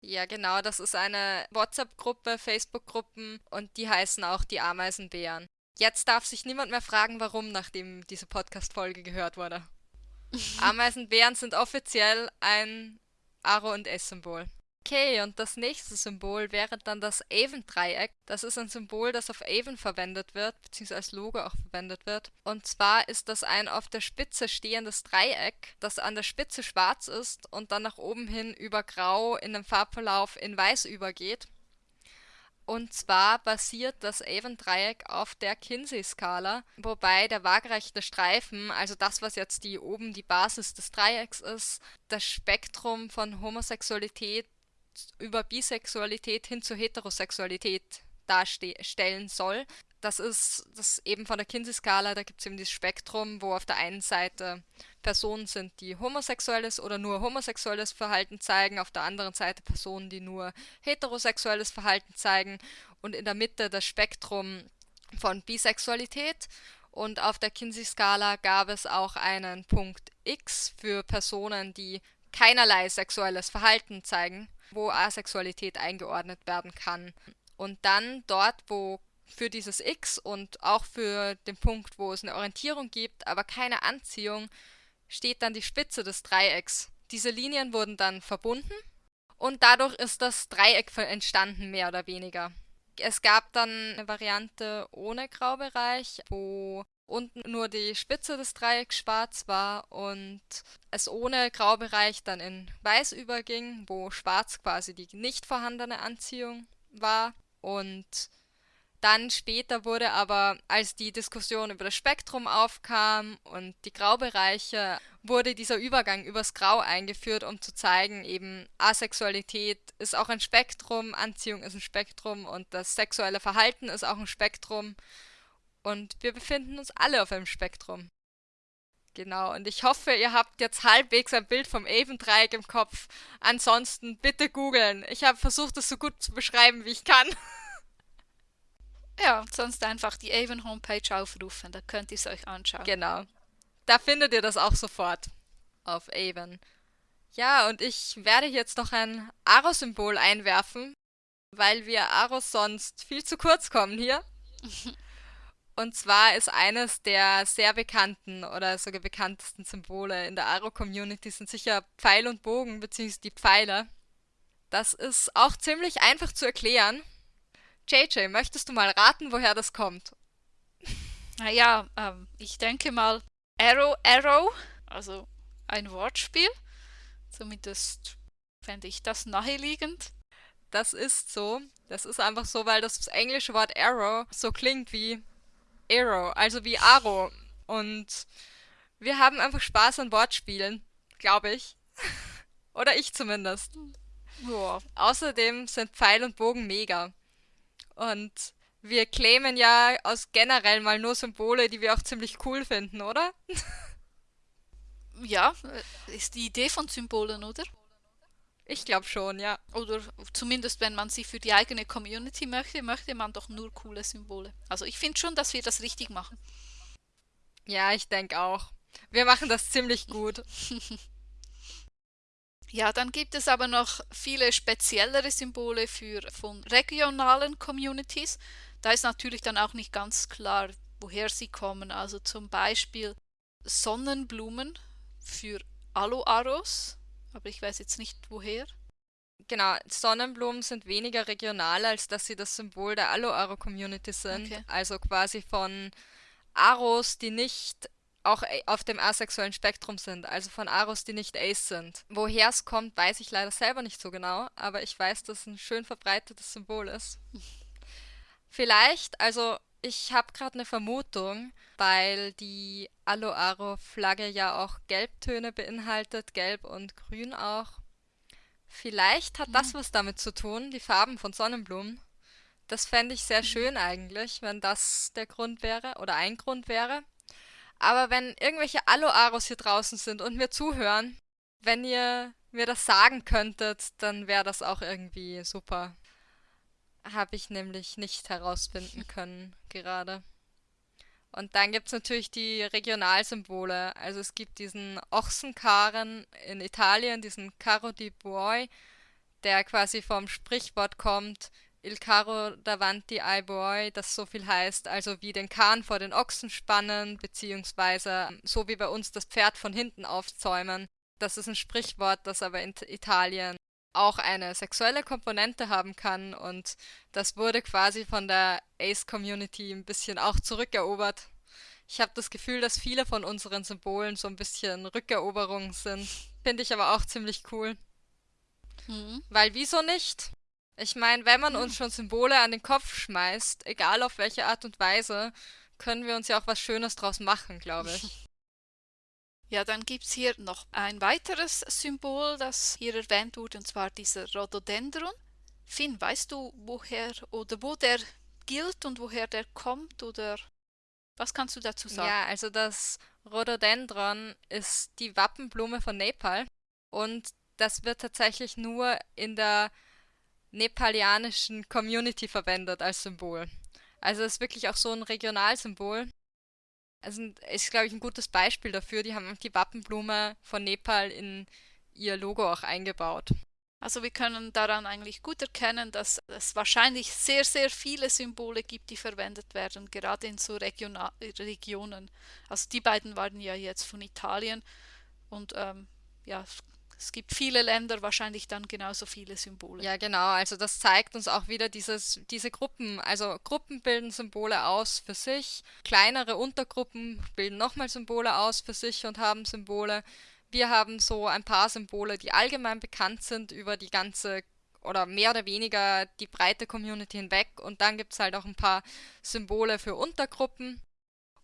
Speaker 2: Ja, genau, das ist eine WhatsApp-Gruppe, Facebook-Gruppen und die heißen auch die Ameisenbären. Jetzt darf sich niemand mehr fragen, warum, nachdem diese Podcast-Folge gehört wurde. Ameisenbären sind offiziell ein Aro- und S-Symbol. Okay, und das nächste Symbol wäre dann das Avon-Dreieck. Das ist ein Symbol, das auf Avon verwendet wird, beziehungsweise als Logo auch verwendet wird. Und zwar ist das ein auf der Spitze stehendes Dreieck, das an der Spitze schwarz ist und dann nach oben hin über Grau in dem Farbverlauf in Weiß übergeht. Und zwar basiert das Avon-Dreieck auf der Kinsey-Skala, wobei der waagerechte Streifen, also das, was jetzt die oben die Basis des Dreiecks ist, das Spektrum von Homosexualität über Bisexualität hin zur Heterosexualität darstellen soll. Das ist das eben von der Kinsey-Skala, da gibt es eben dieses Spektrum, wo auf der einen Seite Personen sind, die homosexuelles oder nur homosexuelles Verhalten zeigen, auf der anderen Seite Personen, die nur heterosexuelles Verhalten zeigen und in der Mitte das Spektrum von Bisexualität. Und auf der Kinsey-Skala gab es auch einen Punkt X für Personen, die keinerlei sexuelles Verhalten zeigen, wo Asexualität eingeordnet werden kann. Und dann dort, wo für dieses X und auch für den Punkt, wo es eine Orientierung gibt, aber keine Anziehung, steht dann die Spitze des Dreiecks. Diese Linien wurden dann verbunden und dadurch ist das Dreieck entstanden, mehr oder weniger. Es gab dann eine Variante ohne Graubereich, wo unten nur die Spitze des Dreiecks schwarz war und es ohne Graubereich dann in weiß überging, wo schwarz quasi die nicht vorhandene Anziehung war und dann später wurde aber, als die Diskussion über das Spektrum aufkam und die Graubereiche, wurde dieser Übergang übers Grau eingeführt, um zu zeigen, eben Asexualität ist auch ein Spektrum, Anziehung ist ein Spektrum und das sexuelle Verhalten ist auch ein Spektrum. Und wir befinden uns alle auf einem Spektrum. Genau, und ich hoffe, ihr habt jetzt halbwegs ein Bild vom Avon-Dreieck im Kopf. Ansonsten bitte googeln. Ich habe versucht, es so gut zu beschreiben, wie ich kann.
Speaker 1: Ja, sonst einfach die Avon Homepage aufrufen, da könnt ihr es euch anschauen.
Speaker 2: Genau. Da findet ihr das auch sofort auf Avon. Ja, und ich werde jetzt noch ein Aro-Symbol einwerfen, weil wir Aros sonst viel zu kurz kommen hier. Und zwar ist eines der sehr bekannten oder sogar bekanntesten Symbole in der Aro-Community sind sicher Pfeil und Bogen, beziehungsweise die Pfeile. Das ist auch ziemlich einfach zu erklären. JJ, möchtest du mal raten, woher das kommt?
Speaker 1: Naja, ähm, ich denke mal Arrow Arrow, also ein Wortspiel. Zumindest fände ich das naheliegend.
Speaker 2: Das ist so. Das ist einfach so, weil das englische Wort Arrow so klingt wie Arrow, also wie Arrow. Und wir haben einfach Spaß an Wortspielen, glaube ich. Oder ich zumindest.
Speaker 1: Ja.
Speaker 2: Außerdem sind Pfeil und Bogen mega. Und wir claimen ja aus generell mal nur Symbole, die wir auch ziemlich cool finden, oder?
Speaker 1: Ja, ist die Idee von Symbolen, oder?
Speaker 2: Ich glaube schon, ja.
Speaker 1: Oder zumindest wenn man sie für die eigene Community möchte, möchte man doch nur coole Symbole. Also ich finde schon, dass wir das richtig machen.
Speaker 2: Ja, ich denke auch. Wir machen das ziemlich gut.
Speaker 1: Ja, dann gibt es aber noch viele speziellere Symbole für von regionalen Communities. Da ist natürlich dann auch nicht ganz klar, woher sie kommen. Also zum Beispiel Sonnenblumen für Aloaros, aber ich weiß jetzt nicht woher.
Speaker 2: Genau, Sonnenblumen sind weniger regional, als dass sie das Symbol der Aloaro-Community sind.
Speaker 1: Okay.
Speaker 2: Also quasi von Aros, die nicht auch auf dem asexuellen Spektrum sind, also von Aros, die nicht Ace sind. Woher es kommt, weiß ich leider selber nicht so genau, aber ich weiß, dass es ein schön verbreitetes Symbol ist. Vielleicht, also ich habe gerade eine Vermutung, weil die Aloaro-Flagge ja auch Gelbtöne beinhaltet, gelb und grün auch. Vielleicht hat das was damit zu tun, die Farben von Sonnenblumen. Das fände ich sehr schön eigentlich, wenn das der Grund wäre oder ein Grund wäre. Aber wenn irgendwelche Aloaros hier draußen sind und mir zuhören, wenn ihr mir das sagen könntet, dann wäre das auch irgendwie super. Habe ich nämlich nicht herausfinden können gerade. Und dann gibt es natürlich die Regionalsymbole. Also es gibt diesen Ochsenkarren in Italien, diesen Carro di Buoi, der quasi vom Sprichwort kommt, Il carro davanti ai buoi, das so viel heißt, also wie den Kahn vor den Ochsen spannen, beziehungsweise so wie bei uns das Pferd von hinten aufzäumen. Das ist ein Sprichwort, das aber in Italien auch eine sexuelle Komponente haben kann und das wurde quasi von der Ace-Community ein bisschen auch zurückerobert. Ich habe das Gefühl, dass viele von unseren Symbolen so ein bisschen Rückeroberungen sind. Finde ich aber auch ziemlich cool.
Speaker 1: Mhm.
Speaker 2: Weil wieso nicht? Ich meine, wenn man uns schon Symbole an den Kopf schmeißt, egal auf welche Art und Weise, können wir uns ja auch was Schönes draus machen, glaube ich.
Speaker 1: Ja, dann gibt es hier noch ein weiteres Symbol, das hier erwähnt wurde, und zwar dieser Rhododendron. Finn, weißt du, woher oder wo der gilt und woher der kommt oder was kannst du dazu sagen?
Speaker 2: Ja, also das Rhododendron ist die Wappenblume von Nepal und das wird tatsächlich nur in der nepalianischen Community verwendet als Symbol. Also es ist wirklich auch so ein Regionalsymbol. Also ist, glaube ich, ein gutes Beispiel dafür. Die haben die Wappenblume von Nepal in ihr Logo auch eingebaut.
Speaker 1: Also wir können daran eigentlich gut erkennen, dass es wahrscheinlich sehr, sehr viele Symbole gibt, die verwendet werden, gerade in so Regiona Regionen. Also die beiden waren ja jetzt von Italien und ähm, ja, es gibt viele Länder, wahrscheinlich dann genauso viele Symbole.
Speaker 2: Ja, genau. Also das zeigt uns auch wieder dieses, diese Gruppen. Also Gruppen bilden Symbole aus für sich. Kleinere Untergruppen bilden nochmal Symbole aus für sich und haben Symbole. Wir haben so ein paar Symbole, die allgemein bekannt sind über die ganze oder mehr oder weniger die breite Community hinweg. Und dann gibt es halt auch ein paar Symbole für Untergruppen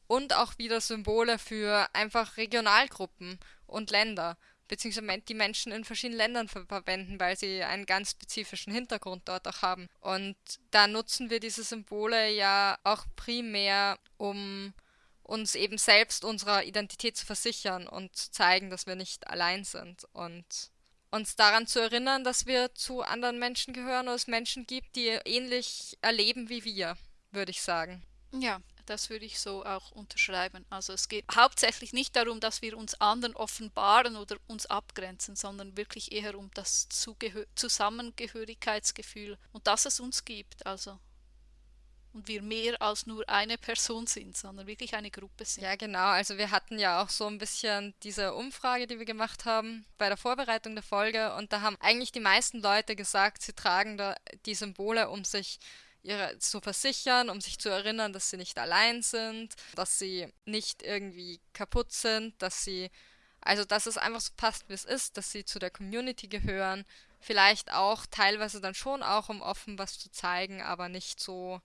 Speaker 2: und auch wieder Symbole für einfach Regionalgruppen und Länder beziehungsweise die Menschen in verschiedenen Ländern ver verwenden, weil sie einen ganz spezifischen Hintergrund dort auch haben. Und da nutzen wir diese Symbole ja auch primär, um uns eben selbst unserer Identität zu versichern und zu zeigen, dass wir nicht allein sind und uns daran zu erinnern, dass wir zu anderen Menschen gehören oder es Menschen gibt, die ähnlich erleben wie wir, würde ich sagen.
Speaker 1: Ja, das würde ich so auch unterschreiben. Also es geht hauptsächlich nicht darum, dass wir uns anderen offenbaren oder uns abgrenzen, sondern wirklich eher um das Zugehör Zusammengehörigkeitsgefühl und dass es uns gibt. Also und wir mehr als nur eine Person sind, sondern wirklich eine Gruppe sind.
Speaker 2: Ja, genau. Also wir hatten ja auch so ein bisschen diese Umfrage, die wir gemacht haben bei der Vorbereitung der Folge und da haben eigentlich die meisten Leute gesagt, sie tragen da die Symbole, um sich ihre zu versichern, um sich zu erinnern, dass sie nicht allein sind, dass sie nicht irgendwie kaputt sind, dass sie also dass es einfach so passt, wie es ist, dass sie zu der Community gehören, vielleicht auch teilweise dann schon auch um offen was zu zeigen, aber nicht so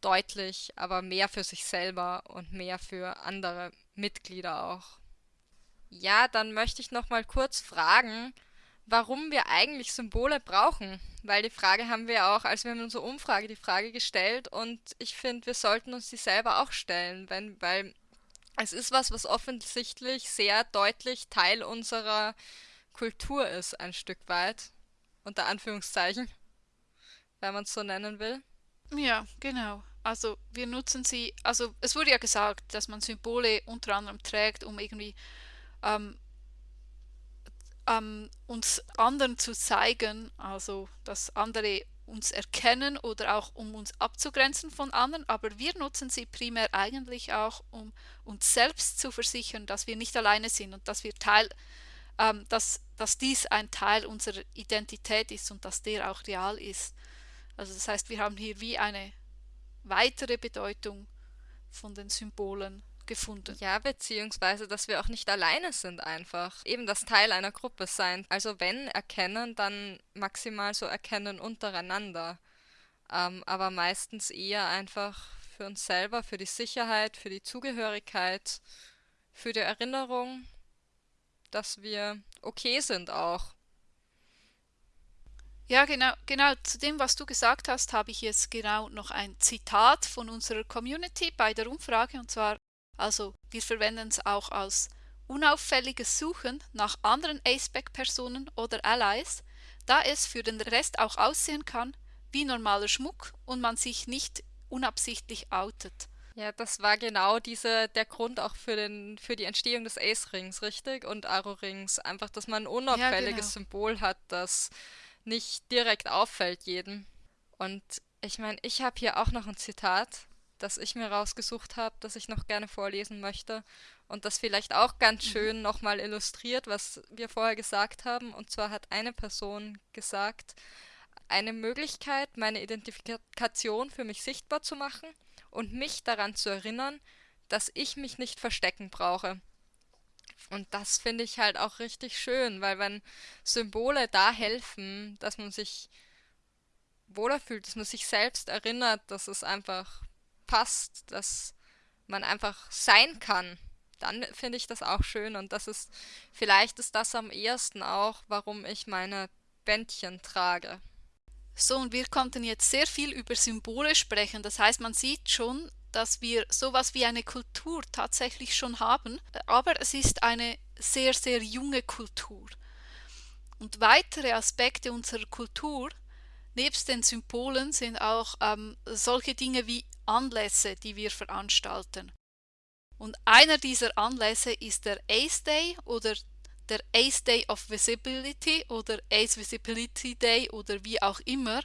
Speaker 2: deutlich, aber mehr für sich selber und mehr für andere Mitglieder auch. Ja, dann möchte ich noch mal kurz fragen, warum wir eigentlich Symbole brauchen, weil die Frage haben wir auch, als wir in unserer Umfrage die Frage gestellt und ich finde, wir sollten uns die selber auch stellen, wenn, weil es ist was, was offensichtlich sehr deutlich Teil unserer Kultur ist, ein Stück weit, unter Anführungszeichen, wenn man es so nennen will.
Speaker 1: Ja, genau. Also wir nutzen sie, also es wurde ja gesagt, dass man Symbole unter anderem trägt, um irgendwie ähm, ähm, uns anderen zu zeigen, also dass andere uns erkennen oder auch um uns abzugrenzen von anderen, aber wir nutzen sie primär eigentlich auch, um uns selbst zu versichern, dass wir nicht alleine sind und dass wir Teil, ähm, dass, dass dies ein Teil unserer Identität ist und dass der auch real ist. Also das heißt, wir haben hier wie eine weitere Bedeutung von den Symbolen gefunden.
Speaker 2: Ja, beziehungsweise, dass wir auch nicht alleine sind einfach. Eben das Teil einer Gruppe sein. Also wenn erkennen, dann maximal so erkennen untereinander. Ähm, aber meistens eher einfach für uns selber, für die Sicherheit, für die Zugehörigkeit, für die Erinnerung, dass wir okay sind auch.
Speaker 1: Ja, genau, genau. Zu dem, was du gesagt hast, habe ich jetzt genau noch ein Zitat von unserer Community bei der Umfrage. Und zwar also wir verwenden es auch als unauffälliges Suchen nach anderen Aceback-Personen oder Allies, da es für den Rest auch aussehen kann wie normaler Schmuck und man sich nicht unabsichtlich outet.
Speaker 2: Ja, das war genau diese, der Grund auch für, den, für die Entstehung des Ace-Rings, richtig? Und Aro-Rings. Einfach, dass man ein unauffälliges ja, genau. Symbol hat, das nicht direkt auffällt jedem. Und ich meine, ich habe hier auch noch ein Zitat das ich mir rausgesucht habe, das ich noch gerne vorlesen möchte und das vielleicht auch ganz mhm. schön nochmal illustriert, was wir vorher gesagt haben. Und zwar hat eine Person gesagt, eine Möglichkeit, meine Identifikation für mich sichtbar zu machen und mich daran zu erinnern, dass ich mich nicht verstecken brauche. Und das finde ich halt auch richtig schön, weil wenn Symbole da helfen, dass man sich wohler fühlt, dass man sich selbst erinnert, dass es einfach passt, dass man einfach sein kann, dann finde ich das auch schön und das ist, vielleicht ist das am ehesten auch, warum ich meine Bändchen trage.
Speaker 1: So, und wir konnten jetzt sehr viel über Symbole sprechen. Das heißt, man sieht schon, dass wir sowas wie eine Kultur tatsächlich schon haben, aber es ist eine sehr, sehr junge Kultur. Und weitere Aspekte unserer Kultur, nebst den Symbolen, sind auch ähm, solche Dinge wie Anlässe, die wir veranstalten. Und einer dieser Anlässe ist der ACE Day oder der ACE Day of Visibility oder ACE Visibility Day oder wie auch immer.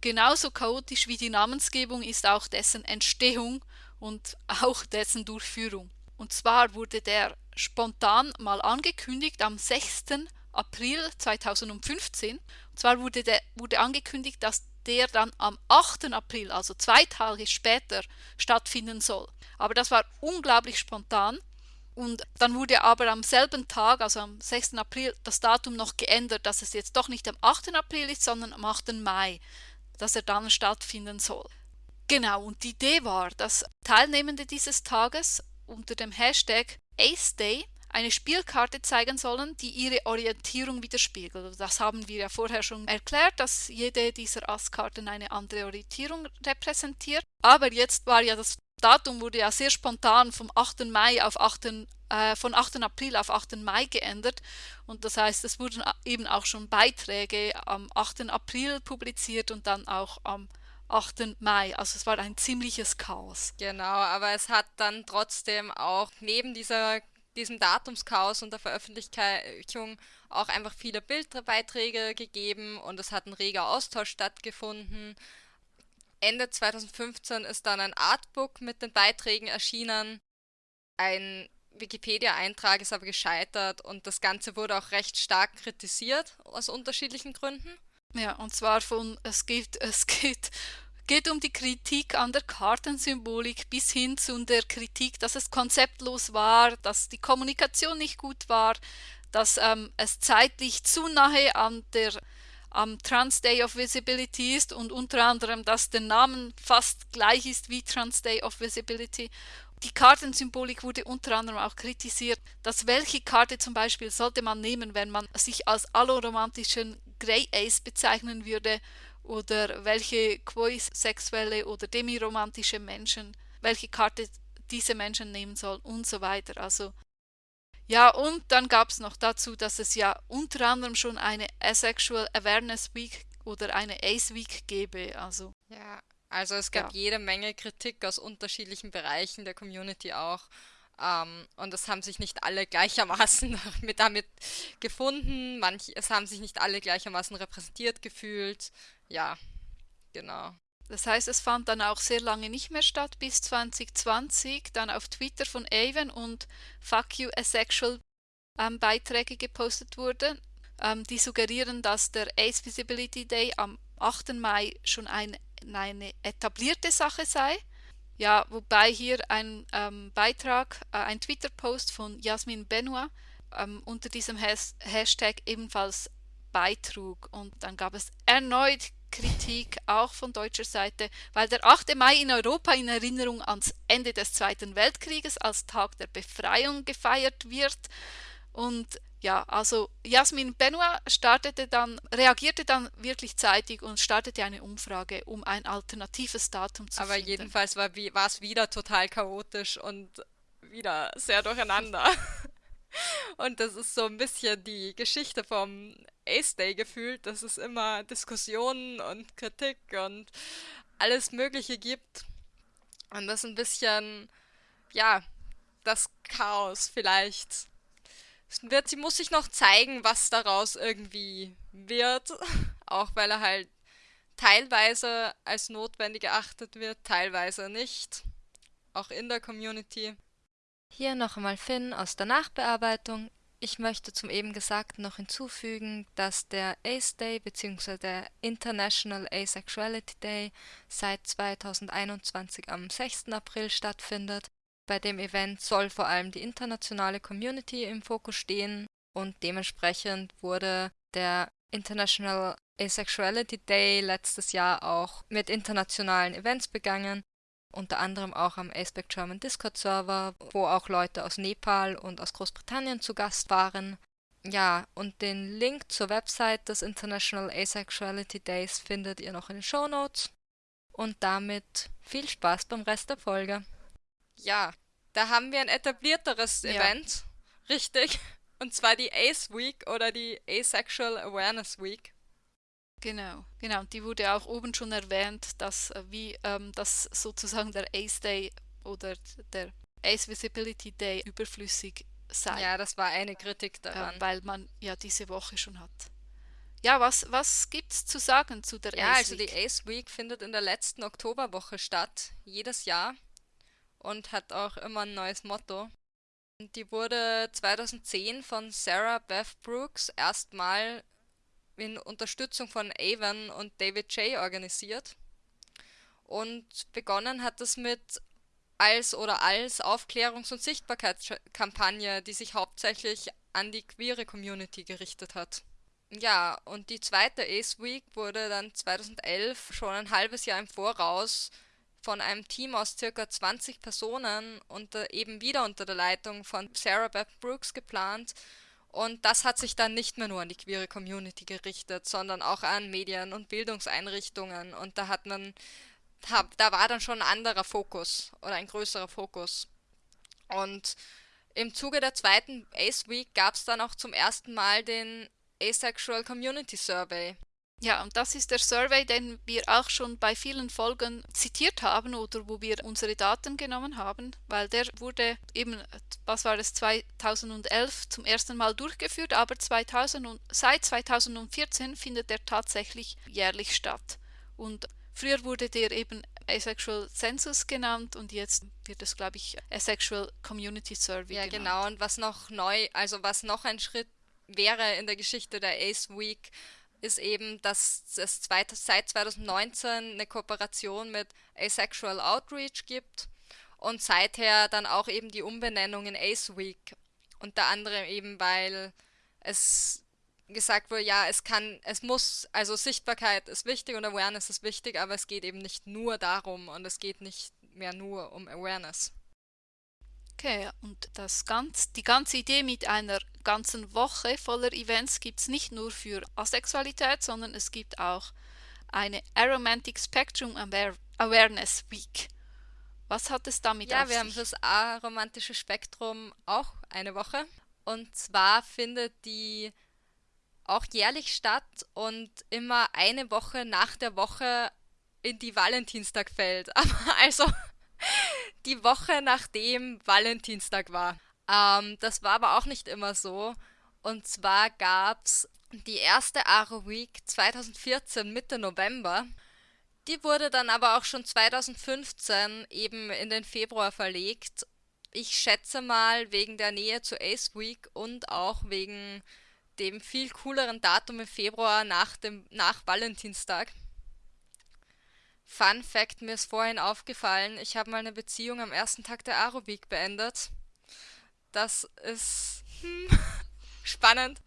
Speaker 1: Genauso chaotisch wie die Namensgebung ist auch dessen Entstehung und auch dessen Durchführung. Und zwar wurde der spontan mal angekündigt am 6. April 2015. Und zwar wurde, der, wurde angekündigt, dass der dann am 8. April, also zwei Tage später, stattfinden soll. Aber das war unglaublich spontan. Und dann wurde aber am selben Tag, also am 6. April, das Datum noch geändert, dass es jetzt doch nicht am 8. April ist, sondern am 8. Mai, dass er dann stattfinden soll. Genau, und die Idee war, dass Teilnehmende dieses Tages unter dem Hashtag Ace Day eine Spielkarte zeigen sollen, die ihre Orientierung widerspiegelt. Das haben wir ja vorher schon erklärt, dass jede dieser Astkarten eine andere Orientierung repräsentiert. Aber jetzt war ja das Datum wurde ja sehr spontan vom 8. Mai auf 8. Äh, von 8. April auf 8. Mai geändert und das heißt, es wurden eben auch schon Beiträge am 8. April publiziert und dann auch am 8. Mai. Also es war ein ziemliches Chaos.
Speaker 2: Genau, aber es hat dann trotzdem auch neben dieser diesem Datumschaos und der Veröffentlichung auch einfach viele Bildbeiträge gegeben und es hat ein reger Austausch stattgefunden. Ende 2015 ist dann ein Artbook mit den Beiträgen erschienen. Ein Wikipedia-Eintrag ist aber gescheitert und das Ganze wurde auch recht stark kritisiert aus unterschiedlichen Gründen.
Speaker 1: Ja, und zwar von, es gibt, es gibt geht um die Kritik an der Kartensymbolik bis hin zu der Kritik, dass es konzeptlos war, dass die Kommunikation nicht gut war, dass ähm, es zeitlich zu nahe an der am Trans Day of Visibility ist und unter anderem, dass der Name fast gleich ist wie Trans Day of Visibility. Die Kartensymbolik wurde unter anderem auch kritisiert, dass welche Karte zum Beispiel sollte man nehmen, wenn man sich als alloromantischen Grey Ace bezeichnen würde oder welche queersexuelle oder demiromantische Menschen, welche Karte diese Menschen nehmen soll und so weiter. Also ja, und dann gab es noch dazu, dass es ja unter anderem schon eine Asexual Awareness Week oder eine Ace Week gäbe. Also
Speaker 2: ja, also es gab ja. jede Menge Kritik aus unterschiedlichen Bereichen der Community auch. Ähm, und es haben sich nicht alle gleichermaßen mit damit gefunden. Manch, es haben sich nicht alle gleichermaßen repräsentiert gefühlt. Ja, genau.
Speaker 1: Das heißt, es fand dann auch sehr lange nicht mehr statt, bis 2020 dann auf Twitter von Avon und Fuck You Asexual ähm, Beiträge gepostet wurden, ähm, die suggerieren, dass der Ace Visibility Day am 8. Mai schon ein, eine etablierte Sache sei. Ja, wobei hier ein ähm, Beitrag, äh, ein Twitter-Post von Jasmin Benoit ähm, unter diesem Has Hashtag ebenfalls beitrug. Und dann gab es erneut Kritik auch von deutscher Seite, weil der 8. Mai in Europa in Erinnerung ans Ende des Zweiten Weltkrieges als Tag der Befreiung gefeiert wird. Und ja, also Jasmin Benoit startete dann, reagierte dann wirklich zeitig und startete eine Umfrage, um ein alternatives Datum zu
Speaker 2: Aber
Speaker 1: finden.
Speaker 2: jedenfalls war es wieder total chaotisch und wieder sehr durcheinander. Und das ist so ein bisschen die Geschichte vom Ace Day gefühlt, dass es immer Diskussionen und Kritik und alles Mögliche gibt. Und das ein bisschen, ja, das Chaos vielleicht. Wird, sie muss sich noch zeigen, was daraus irgendwie wird. Auch weil er halt teilweise als notwendig erachtet wird, teilweise nicht. Auch in der Community.
Speaker 4: Hier noch einmal Finn aus der Nachbearbeitung. Ich möchte zum eben Gesagten noch hinzufügen, dass der ACE Day bzw. der International Asexuality Day seit 2021 am 6. April stattfindet. Bei dem Event soll vor allem die internationale Community im Fokus stehen und dementsprechend wurde der International Asexuality Day letztes Jahr auch mit internationalen Events begangen unter anderem auch am Aspect German Discord Server, wo auch Leute aus Nepal und aus Großbritannien zu Gast waren. Ja, und den Link zur Website des International Asexuality Days findet ihr noch in den Show Notes. Und damit viel Spaß beim Rest der Folge.
Speaker 2: Ja, da haben wir ein etablierteres ja. Event, richtig. Und zwar die Ace Week oder die Asexual Awareness Week.
Speaker 1: Genau, genau. Die wurde auch oben schon erwähnt, dass äh, wie ähm, das sozusagen der Ace Day oder der Ace Visibility Day überflüssig sei.
Speaker 2: Ja, das war eine Kritik daran.
Speaker 1: Äh, weil man ja diese Woche schon hat. Ja, was, was gibt es zu sagen zu der
Speaker 2: ja,
Speaker 1: Ace
Speaker 2: Week? Ja, also die Ace Week findet in der letzten Oktoberwoche statt, jedes Jahr. Und hat auch immer ein neues Motto. Die wurde 2010 von Sarah Beth Brooks erstmal in Unterstützung von Avon und David J. organisiert. Und begonnen hat es mit als oder als Aufklärungs- und Sichtbarkeitskampagne, die sich hauptsächlich an die queere Community gerichtet hat. Ja, und die zweite Ace Week wurde dann 2011 schon ein halbes Jahr im Voraus von einem Team aus circa 20 Personen unter, eben wieder unter der Leitung von Sarah Beth Brooks geplant und das hat sich dann nicht mehr nur an die queere Community gerichtet, sondern auch an Medien und Bildungseinrichtungen. Und da hat man, da war dann schon ein anderer Fokus oder ein größerer Fokus. Und im Zuge der zweiten Ace Week gab es dann auch zum ersten Mal den Asexual Community Survey.
Speaker 1: Ja, und das ist der Survey, den wir auch schon bei vielen Folgen zitiert haben oder wo wir unsere Daten genommen haben, weil der wurde eben, was war es, 2011 zum ersten Mal durchgeführt, aber 2000 und, seit 2014 findet er tatsächlich jährlich statt. Und früher wurde der eben Asexual Census genannt und jetzt wird es, glaube ich, Asexual Community Survey
Speaker 2: ja,
Speaker 1: genannt.
Speaker 2: Ja, genau. Und was noch neu, also was noch ein Schritt wäre in der Geschichte der Ace Week, ist eben, dass es seit 2019 eine Kooperation mit Asexual Outreach gibt und seither dann auch eben die Umbenennung in Ace Week. Unter anderem eben, weil es gesagt wurde, ja, es kann, es muss, also Sichtbarkeit ist wichtig und Awareness ist wichtig, aber es geht eben nicht nur darum und es geht nicht mehr nur um Awareness.
Speaker 1: Okay, und das ganz, die ganze Idee mit einer ganzen Woche voller Events gibt es nicht nur für Asexualität, sondern es gibt auch eine Aromantic Spectrum Awareness Week. Was hat es damit
Speaker 2: ja,
Speaker 1: auf
Speaker 2: sich? Ja, wir haben das aromantische Spektrum auch eine Woche. Und zwar findet die auch jährlich statt und immer eine Woche nach der Woche in die Valentinstag fällt. Aber also die Woche nachdem Valentinstag war. Ähm, das war aber auch nicht immer so. Und zwar gab es die erste Aro Week 2014 Mitte November. Die wurde dann aber auch schon 2015 eben in den Februar verlegt. Ich schätze mal wegen der Nähe zu Ace Week und auch wegen dem viel cooleren Datum im Februar nach dem nach Valentinstag. Fun Fact, mir ist vorhin aufgefallen, ich habe mal eine Beziehung am ersten Tag der Week beendet. Das ist hm, spannend.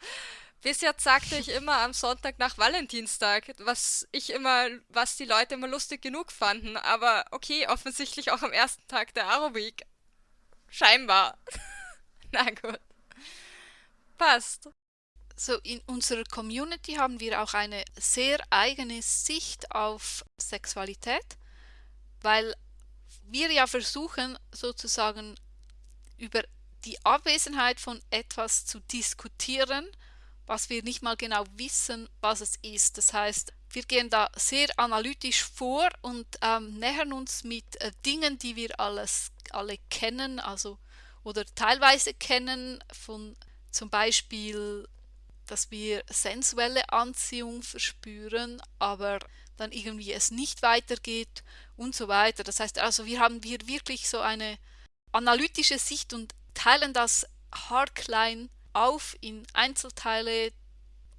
Speaker 2: Bis jetzt sagte ich immer am Sonntag nach Valentinstag, was ich immer, was die Leute immer lustig genug fanden. Aber okay, offensichtlich auch am ersten Tag der Week. Scheinbar. Na gut. Passt.
Speaker 1: So in unserer Community haben wir auch eine sehr eigene Sicht auf Sexualität, weil wir ja versuchen sozusagen über die Abwesenheit von etwas zu diskutieren, was wir nicht mal genau wissen, was es ist. Das heißt, wir gehen da sehr analytisch vor und ähm, nähern uns mit äh, Dingen, die wir alles alle kennen, also oder teilweise kennen, von zum Beispiel dass wir sensuelle Anziehung verspüren, aber dann irgendwie es nicht weitergeht und so weiter. Das heißt also, wir haben hier wirklich so eine analytische Sicht und teilen das haarklein auf in Einzelteile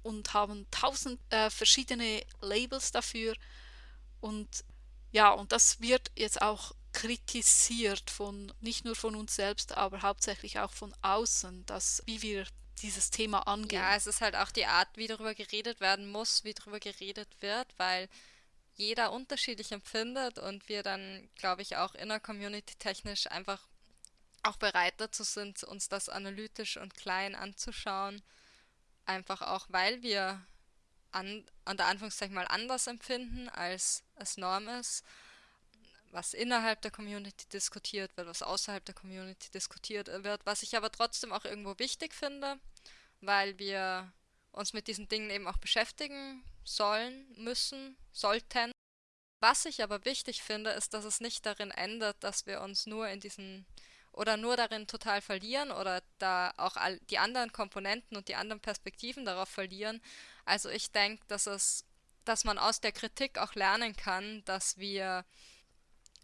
Speaker 1: und haben tausend äh, verschiedene Labels dafür und ja, und das wird jetzt auch kritisiert von nicht nur von uns selbst, aber hauptsächlich auch von außen, dass wie wir dieses Thema angehen.
Speaker 2: Ja, es ist halt auch die Art, wie darüber geredet werden muss, wie darüber geredet wird, weil jeder unterschiedlich empfindet und wir dann, glaube ich, auch inner Community technisch einfach auch bereit dazu sind, uns das analytisch und klein anzuschauen. Einfach auch, weil wir an, an der Anführungszeichen mal anders empfinden, als es Norm ist was innerhalb der Community diskutiert wird, was außerhalb der Community diskutiert wird, was ich aber trotzdem auch irgendwo wichtig finde, weil wir uns mit diesen Dingen eben auch beschäftigen sollen, müssen, sollten. Was ich aber wichtig finde, ist, dass es nicht darin endet, dass wir uns nur in diesen oder nur darin total verlieren oder da auch all die anderen Komponenten und die anderen Perspektiven darauf verlieren. Also ich denke, dass es, dass man aus der Kritik auch lernen kann, dass wir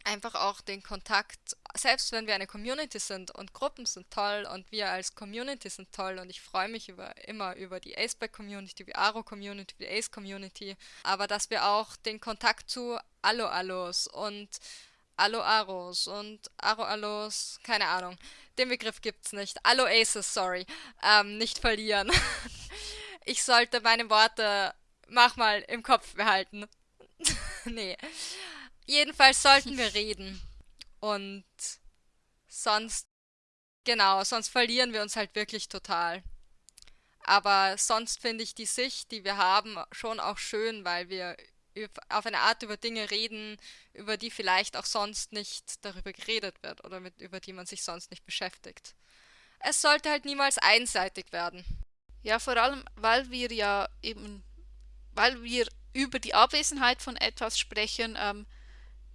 Speaker 2: einfach auch den Kontakt, selbst wenn wir eine Community sind und Gruppen sind toll und wir als Community sind toll und ich freue mich über, immer über die Aceback-Community, die Aro-Community, die Ace-Community, aber dass wir auch den Kontakt zu Allo-Allos und Allo-Aros und Aro-Allos, keine Ahnung, den Begriff gibt's nicht, Allo-Aces, sorry, ähm, nicht verlieren. ich sollte meine Worte, mach mal, im Kopf behalten. nee. Jedenfalls sollten wir reden. Und sonst, genau, sonst verlieren wir uns halt wirklich total. Aber sonst finde ich die Sicht, die wir haben, schon auch schön, weil wir auf eine Art über Dinge reden, über die vielleicht auch sonst nicht darüber geredet wird oder mit, über die man sich sonst nicht beschäftigt. Es sollte halt niemals einseitig werden.
Speaker 1: Ja, vor allem, weil wir ja eben, weil wir über die Abwesenheit von etwas sprechen, ähm,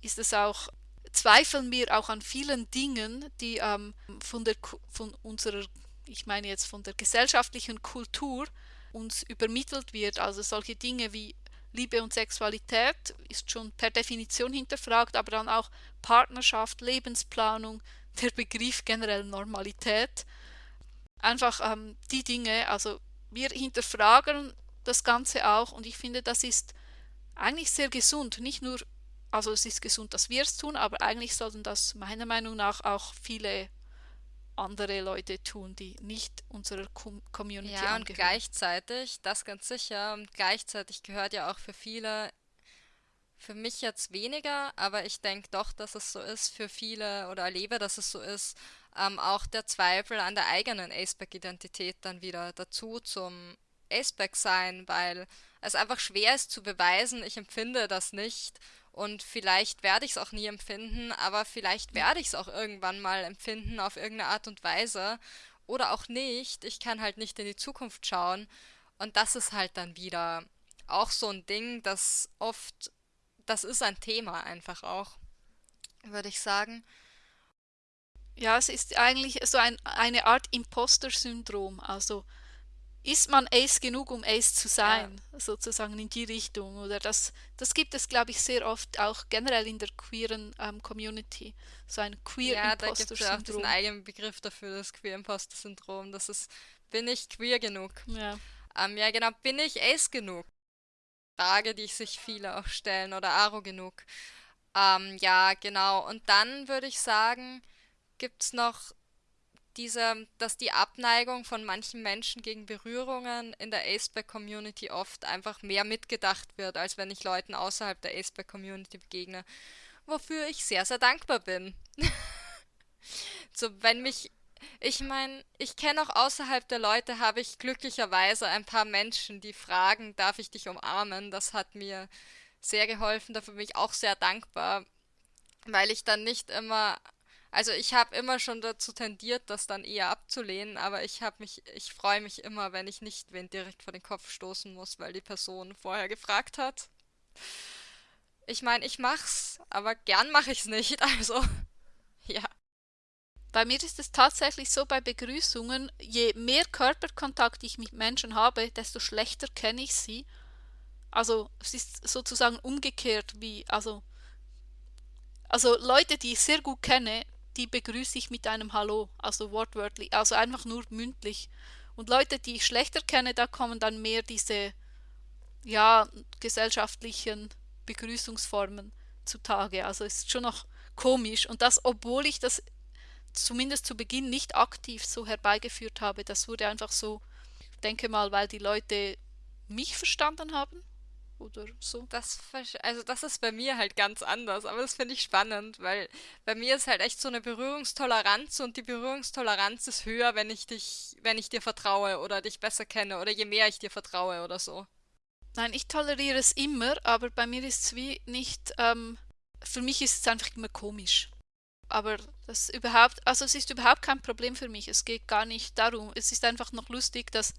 Speaker 1: ist es auch, zweifeln wir auch an vielen Dingen, die ähm, von, der, von unserer, ich meine jetzt von der gesellschaftlichen Kultur uns übermittelt wird. Also solche Dinge wie Liebe und Sexualität ist schon per Definition hinterfragt, aber dann auch Partnerschaft, Lebensplanung, der Begriff generell Normalität. Einfach ähm, die Dinge, also wir hinterfragen das Ganze auch und ich finde, das ist eigentlich sehr gesund. Nicht nur, also es ist gesund, dass wir es tun, aber eigentlich sollten das meiner Meinung nach auch viele andere Leute tun, die nicht unserer Com Community
Speaker 2: Ja, und
Speaker 1: angehören.
Speaker 2: gleichzeitig, das ganz sicher, und gleichzeitig gehört ja auch für viele, für mich jetzt weniger, aber ich denke doch, dass es so ist für viele oder erlebe, dass es so ist, ähm, auch der Zweifel an der eigenen Aceback-Identität dann wieder dazu zum Aceback sein, weil es einfach schwer ist zu beweisen, ich empfinde das nicht und vielleicht werde ich es auch nie empfinden, aber vielleicht werde ich es auch irgendwann mal empfinden auf irgendeine Art und Weise oder auch nicht. Ich kann halt nicht in die Zukunft schauen. Und das ist halt dann wieder auch so ein Ding, das oft, das ist ein Thema einfach auch, würde ich sagen.
Speaker 1: Ja, es ist eigentlich so ein, eine Art Imposter-Syndrom. Also ist man Ace genug, um Ace zu sein, ja. sozusagen in die Richtung. Oder das, das gibt es, glaube ich, sehr oft auch generell in der queeren ähm, Community. So ein queer
Speaker 2: Ja, da gibt es auch diesen eigenen Begriff dafür, das Queer Imposter Syndrom. Das ist, bin ich queer genug?
Speaker 1: Ja.
Speaker 2: Ähm, ja, genau, bin ich Ace genug? Frage, die sich viele auch stellen, oder Aro genug. Ähm, ja, genau. Und dann würde ich sagen, gibt es noch diese, dass die Abneigung von manchen Menschen gegen Berührungen in der Aceback-Community oft einfach mehr mitgedacht wird, als wenn ich Leuten außerhalb der Aceback-Community begegne, wofür ich sehr, sehr dankbar bin. so, wenn mich, ich meine, ich kenne auch außerhalb der Leute, habe ich glücklicherweise ein paar Menschen, die fragen, darf ich dich umarmen? Das hat mir sehr geholfen, dafür bin ich auch sehr dankbar, weil ich dann nicht immer also ich habe immer schon dazu tendiert, das dann eher abzulehnen, aber ich habe mich, ich freue mich immer, wenn ich nicht wen direkt vor den Kopf stoßen muss, weil die Person vorher gefragt hat. Ich meine, ich mach's, aber gern mache ich's nicht, also ja.
Speaker 1: Bei mir ist es tatsächlich so bei Begrüßungen, je mehr Körperkontakt ich mit Menschen habe, desto schlechter kenne ich sie. Also es ist sozusagen umgekehrt wie, also, also Leute, die ich sehr gut kenne, die begrüße ich mit einem Hallo, also wortwörtlich, also einfach nur mündlich. Und Leute, die ich schlechter kenne, da kommen dann mehr diese, ja, gesellschaftlichen Begrüßungsformen zutage. Also ist schon noch komisch. Und das, obwohl ich das zumindest zu Beginn nicht aktiv so herbeigeführt habe, das wurde einfach so, denke mal, weil die Leute mich verstanden haben oder so.
Speaker 2: Das, also das ist bei mir halt ganz anders, aber das finde ich spannend, weil bei mir ist halt echt so eine Berührungstoleranz und die Berührungstoleranz ist höher, wenn ich dich, wenn ich dir vertraue oder dich besser kenne oder je mehr ich dir vertraue oder so.
Speaker 1: Nein, ich toleriere es immer, aber bei mir ist es wie nicht, ähm, für mich ist es einfach immer komisch. Aber das überhaupt, also es ist überhaupt kein Problem für mich. Es geht gar nicht darum. Es ist einfach noch lustig, dass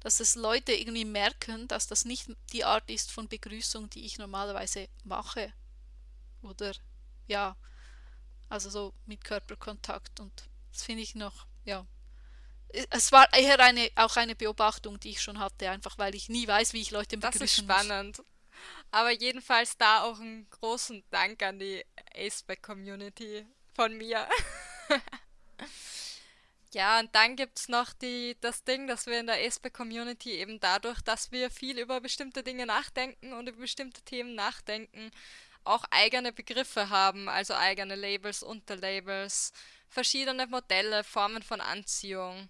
Speaker 1: dass es Leute irgendwie merken, dass das nicht die Art ist von Begrüßung, die ich normalerweise mache. Oder ja, also so mit Körperkontakt und das finde ich noch, ja. Es war eher eine, auch eine Beobachtung, die ich schon hatte, einfach weil ich nie weiß, wie ich Leute begrüßen
Speaker 2: Das ist spannend. Muss. Aber jedenfalls da auch einen großen Dank an die Aceback-Community von mir. Ja, und dann gibt es noch die, das Ding, dass wir in der ESPE-Community eben dadurch, dass wir viel über bestimmte Dinge nachdenken und über bestimmte Themen nachdenken, auch eigene Begriffe haben, also eigene Labels, Unterlabels, verschiedene Modelle, Formen von Anziehung.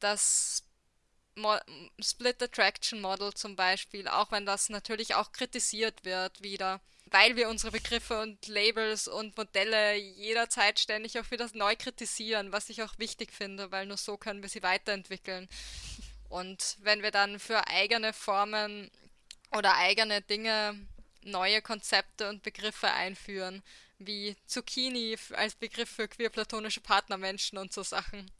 Speaker 2: Das Mo Split Attraction Model zum Beispiel, auch wenn das natürlich auch kritisiert wird wieder weil wir unsere Begriffe und Labels und Modelle jederzeit ständig auch wieder neu kritisieren, was ich auch wichtig finde, weil nur so können wir sie weiterentwickeln. Und wenn wir dann für eigene Formen oder eigene Dinge neue Konzepte und Begriffe einführen, wie Zucchini als Begriff für queer-platonische Partnermenschen und so Sachen.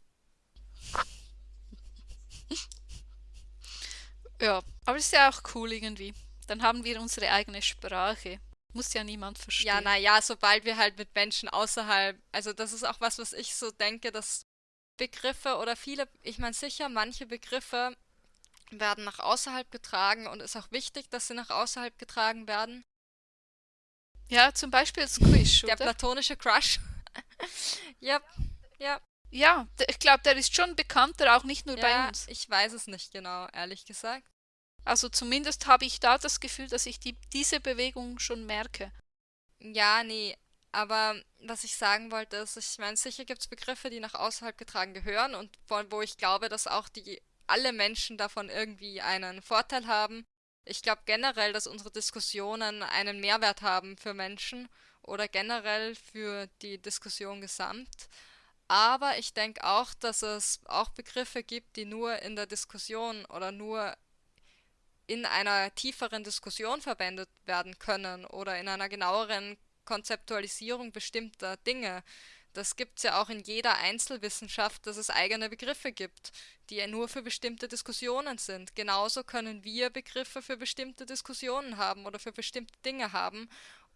Speaker 1: Ja, aber ist ja auch cool irgendwie. Dann haben wir unsere eigene Sprache. Muss ja niemand verstehen.
Speaker 2: Ja, naja, sobald wir halt mit Menschen außerhalb, also das ist auch was, was ich so denke, dass Begriffe oder viele, ich meine sicher, manche Begriffe werden nach außerhalb getragen und ist auch wichtig, dass sie nach außerhalb getragen werden.
Speaker 1: Ja, zum Beispiel Squish,
Speaker 2: Der platonische Crush. ja, ja.
Speaker 1: Ja, ich glaube, der ist schon bekannter, auch nicht nur
Speaker 2: ja,
Speaker 1: bei uns.
Speaker 2: Ich weiß es nicht genau, ehrlich gesagt.
Speaker 1: Also zumindest habe ich da das Gefühl, dass ich die, diese Bewegung schon merke.
Speaker 2: Ja, nee, aber was ich sagen wollte, ist, ich meine, sicher gibt es Begriffe, die nach außerhalb getragen gehören und wo ich glaube, dass auch die alle Menschen davon irgendwie einen Vorteil haben. Ich glaube generell, dass unsere Diskussionen einen Mehrwert haben für Menschen oder generell für die Diskussion gesamt. Aber ich denke auch, dass es auch Begriffe gibt, die nur in der Diskussion oder nur in einer tieferen Diskussion verwendet werden können oder in einer genaueren Konzeptualisierung bestimmter Dinge. Das gibt es ja auch in jeder Einzelwissenschaft, dass es eigene Begriffe gibt, die ja nur für bestimmte Diskussionen sind. Genauso können wir Begriffe für bestimmte Diskussionen haben oder für bestimmte Dinge haben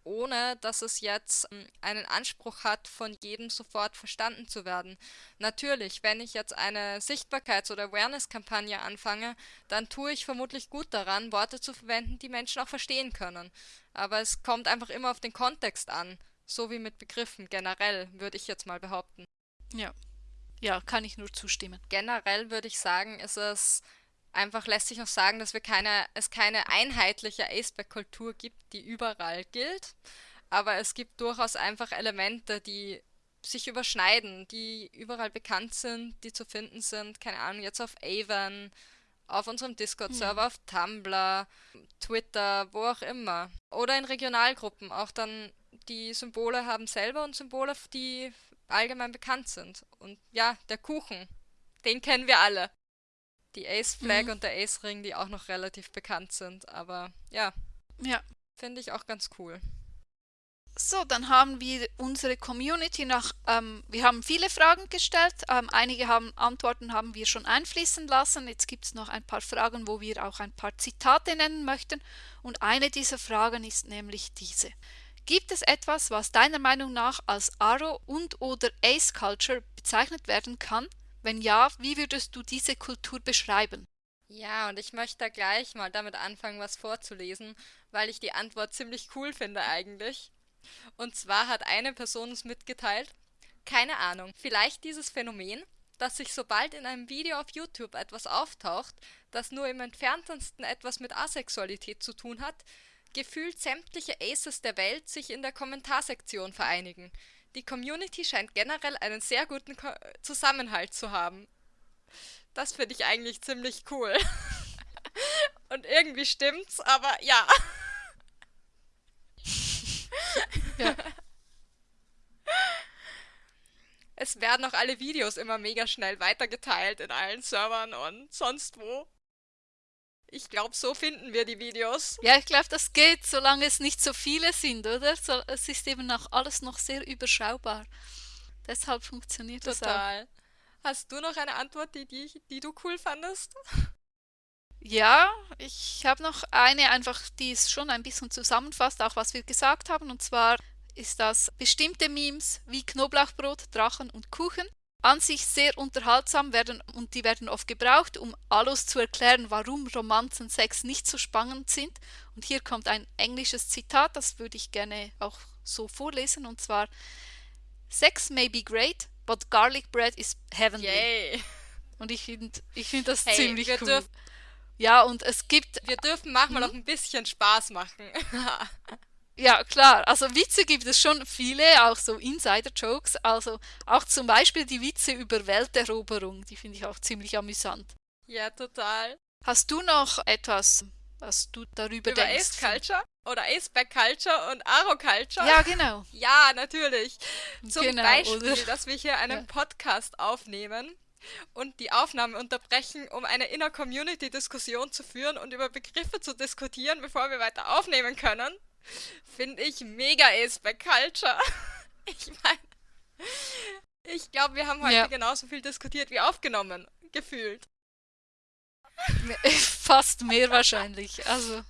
Speaker 2: ohne dass es jetzt ähm, einen Anspruch hat, von jedem sofort verstanden zu werden. Natürlich, wenn ich jetzt eine Sichtbarkeits- oder Awareness-Kampagne anfange, dann tue ich vermutlich gut daran, Worte zu verwenden, die Menschen auch verstehen können. Aber es kommt einfach immer auf den Kontext an, so wie mit Begriffen generell, würde ich jetzt mal behaupten.
Speaker 1: Ja. Ja, kann ich nur zustimmen.
Speaker 2: Generell würde ich sagen, ist es Einfach lässt sich noch sagen, dass wir keine, es keine einheitliche Aceback-Kultur gibt, die überall gilt. Aber es gibt durchaus einfach Elemente, die sich überschneiden, die überall bekannt sind, die zu finden sind. Keine Ahnung, jetzt auf Avon, auf unserem Discord-Server, ja. auf Tumblr, Twitter, wo auch immer. Oder in Regionalgruppen. Auch dann die Symbole haben selber und Symbole, die allgemein bekannt sind. Und ja, der Kuchen, den kennen wir alle die Ace Flag mhm. und der Ace Ring, die auch noch relativ bekannt sind. Aber ja.
Speaker 1: Ja.
Speaker 2: Finde ich auch ganz cool.
Speaker 1: So, dann haben wir unsere Community nach, ähm, wir haben viele Fragen gestellt, ähm, einige haben Antworten haben wir schon einfließen lassen, jetzt gibt es noch ein paar Fragen, wo wir auch ein paar Zitate nennen möchten und eine dieser Fragen ist nämlich diese. Gibt es etwas, was deiner Meinung nach als Aro und oder Ace Culture bezeichnet werden kann, wenn ja, wie würdest du diese Kultur beschreiben?
Speaker 2: Ja, und ich möchte da gleich mal damit anfangen, was vorzulesen, weil ich die Antwort ziemlich cool finde eigentlich. Und zwar hat eine Person uns mitgeteilt, keine Ahnung, vielleicht dieses Phänomen, dass sich sobald in einem Video auf YouTube etwas auftaucht, das nur im entferntesten etwas mit Asexualität zu tun hat, gefühlt sämtliche Aces der Welt sich in der Kommentarsektion vereinigen. Die Community scheint generell einen sehr guten Ko Zusammenhalt zu haben. Das finde ich eigentlich ziemlich cool. Und irgendwie stimmt's, aber ja. ja. Es werden auch alle Videos immer mega schnell weitergeteilt in allen Servern und sonst wo. Ich glaube, so finden wir die Videos.
Speaker 1: Ja, ich glaube, das geht, solange es nicht so viele sind, oder? So, es ist eben auch alles noch sehr überschaubar. Deshalb funktioniert Total. das
Speaker 2: Total. Hast du noch eine Antwort, die, die, die du cool fandest?
Speaker 1: Ja, ich habe noch eine, einfach, die es schon ein bisschen zusammenfasst, auch was wir gesagt haben. Und zwar ist das bestimmte Memes wie Knoblauchbrot, Drachen und Kuchen an sich sehr unterhaltsam werden und die werden oft gebraucht, um alles zu erklären, warum Romanzen Sex nicht so spannend sind. Und hier kommt ein englisches Zitat, das würde ich gerne auch so vorlesen, und zwar Sex may be great, but garlic bread is heavenly.
Speaker 2: Yay.
Speaker 1: Und ich finde ich find das hey, ziemlich cool. Ja, und es gibt...
Speaker 2: Wir dürfen manchmal hm? auch ein bisschen Spaß machen.
Speaker 1: Ja, klar. Also Witze gibt es schon viele, auch so Insider-Jokes. Also auch zum Beispiel die Witze über Welteroberung, die finde ich auch ziemlich amüsant.
Speaker 2: Ja, total.
Speaker 1: Hast du noch etwas, was du darüber
Speaker 2: über
Speaker 1: denkst?
Speaker 2: Ace Culture? Oder Aceback Culture und Aro Culture?
Speaker 1: Ja, genau.
Speaker 2: Ja, natürlich. Zum
Speaker 1: genau,
Speaker 2: Beispiel, oder? dass wir hier einen ja. Podcast aufnehmen und die Aufnahme unterbrechen, um eine Inner-Community-Diskussion zu führen und über Begriffe zu diskutieren, bevor wir weiter aufnehmen können. Finde ich mega Aceback Culture. Ich meine, ich glaube, wir haben heute ja. genauso viel diskutiert wie aufgenommen, gefühlt.
Speaker 1: Fast mehr wahrscheinlich. Also,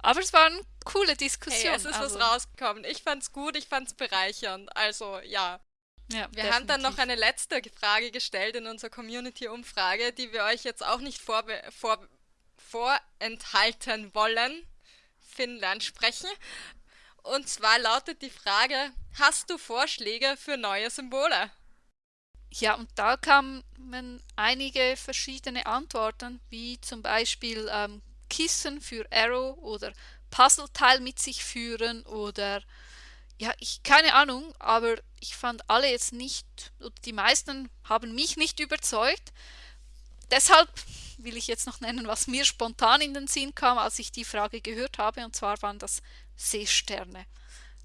Speaker 1: aber es war eine coole Diskussion. Hey,
Speaker 2: es ist
Speaker 1: also.
Speaker 2: was rausgekommen. Ich fand's gut, ich fand's bereichernd. Also, ja. Ja, wir definitiv. haben dann noch eine letzte Frage gestellt in unserer Community-Umfrage, die wir euch jetzt auch nicht vorbe vor vorenthalten wollen. Finnland sprechen. Und zwar lautet die Frage, hast du Vorschläge für neue Symbole?
Speaker 1: Ja, und da kamen einige verschiedene Antworten, wie zum Beispiel ähm, Kissen für Arrow oder Puzzleteil mit sich führen oder ja, ich keine Ahnung, aber ich fand alle jetzt nicht, die meisten haben mich nicht überzeugt. Deshalb will ich jetzt noch nennen, was mir spontan in den Sinn kam, als ich die Frage gehört habe, und zwar waren das Seesterne,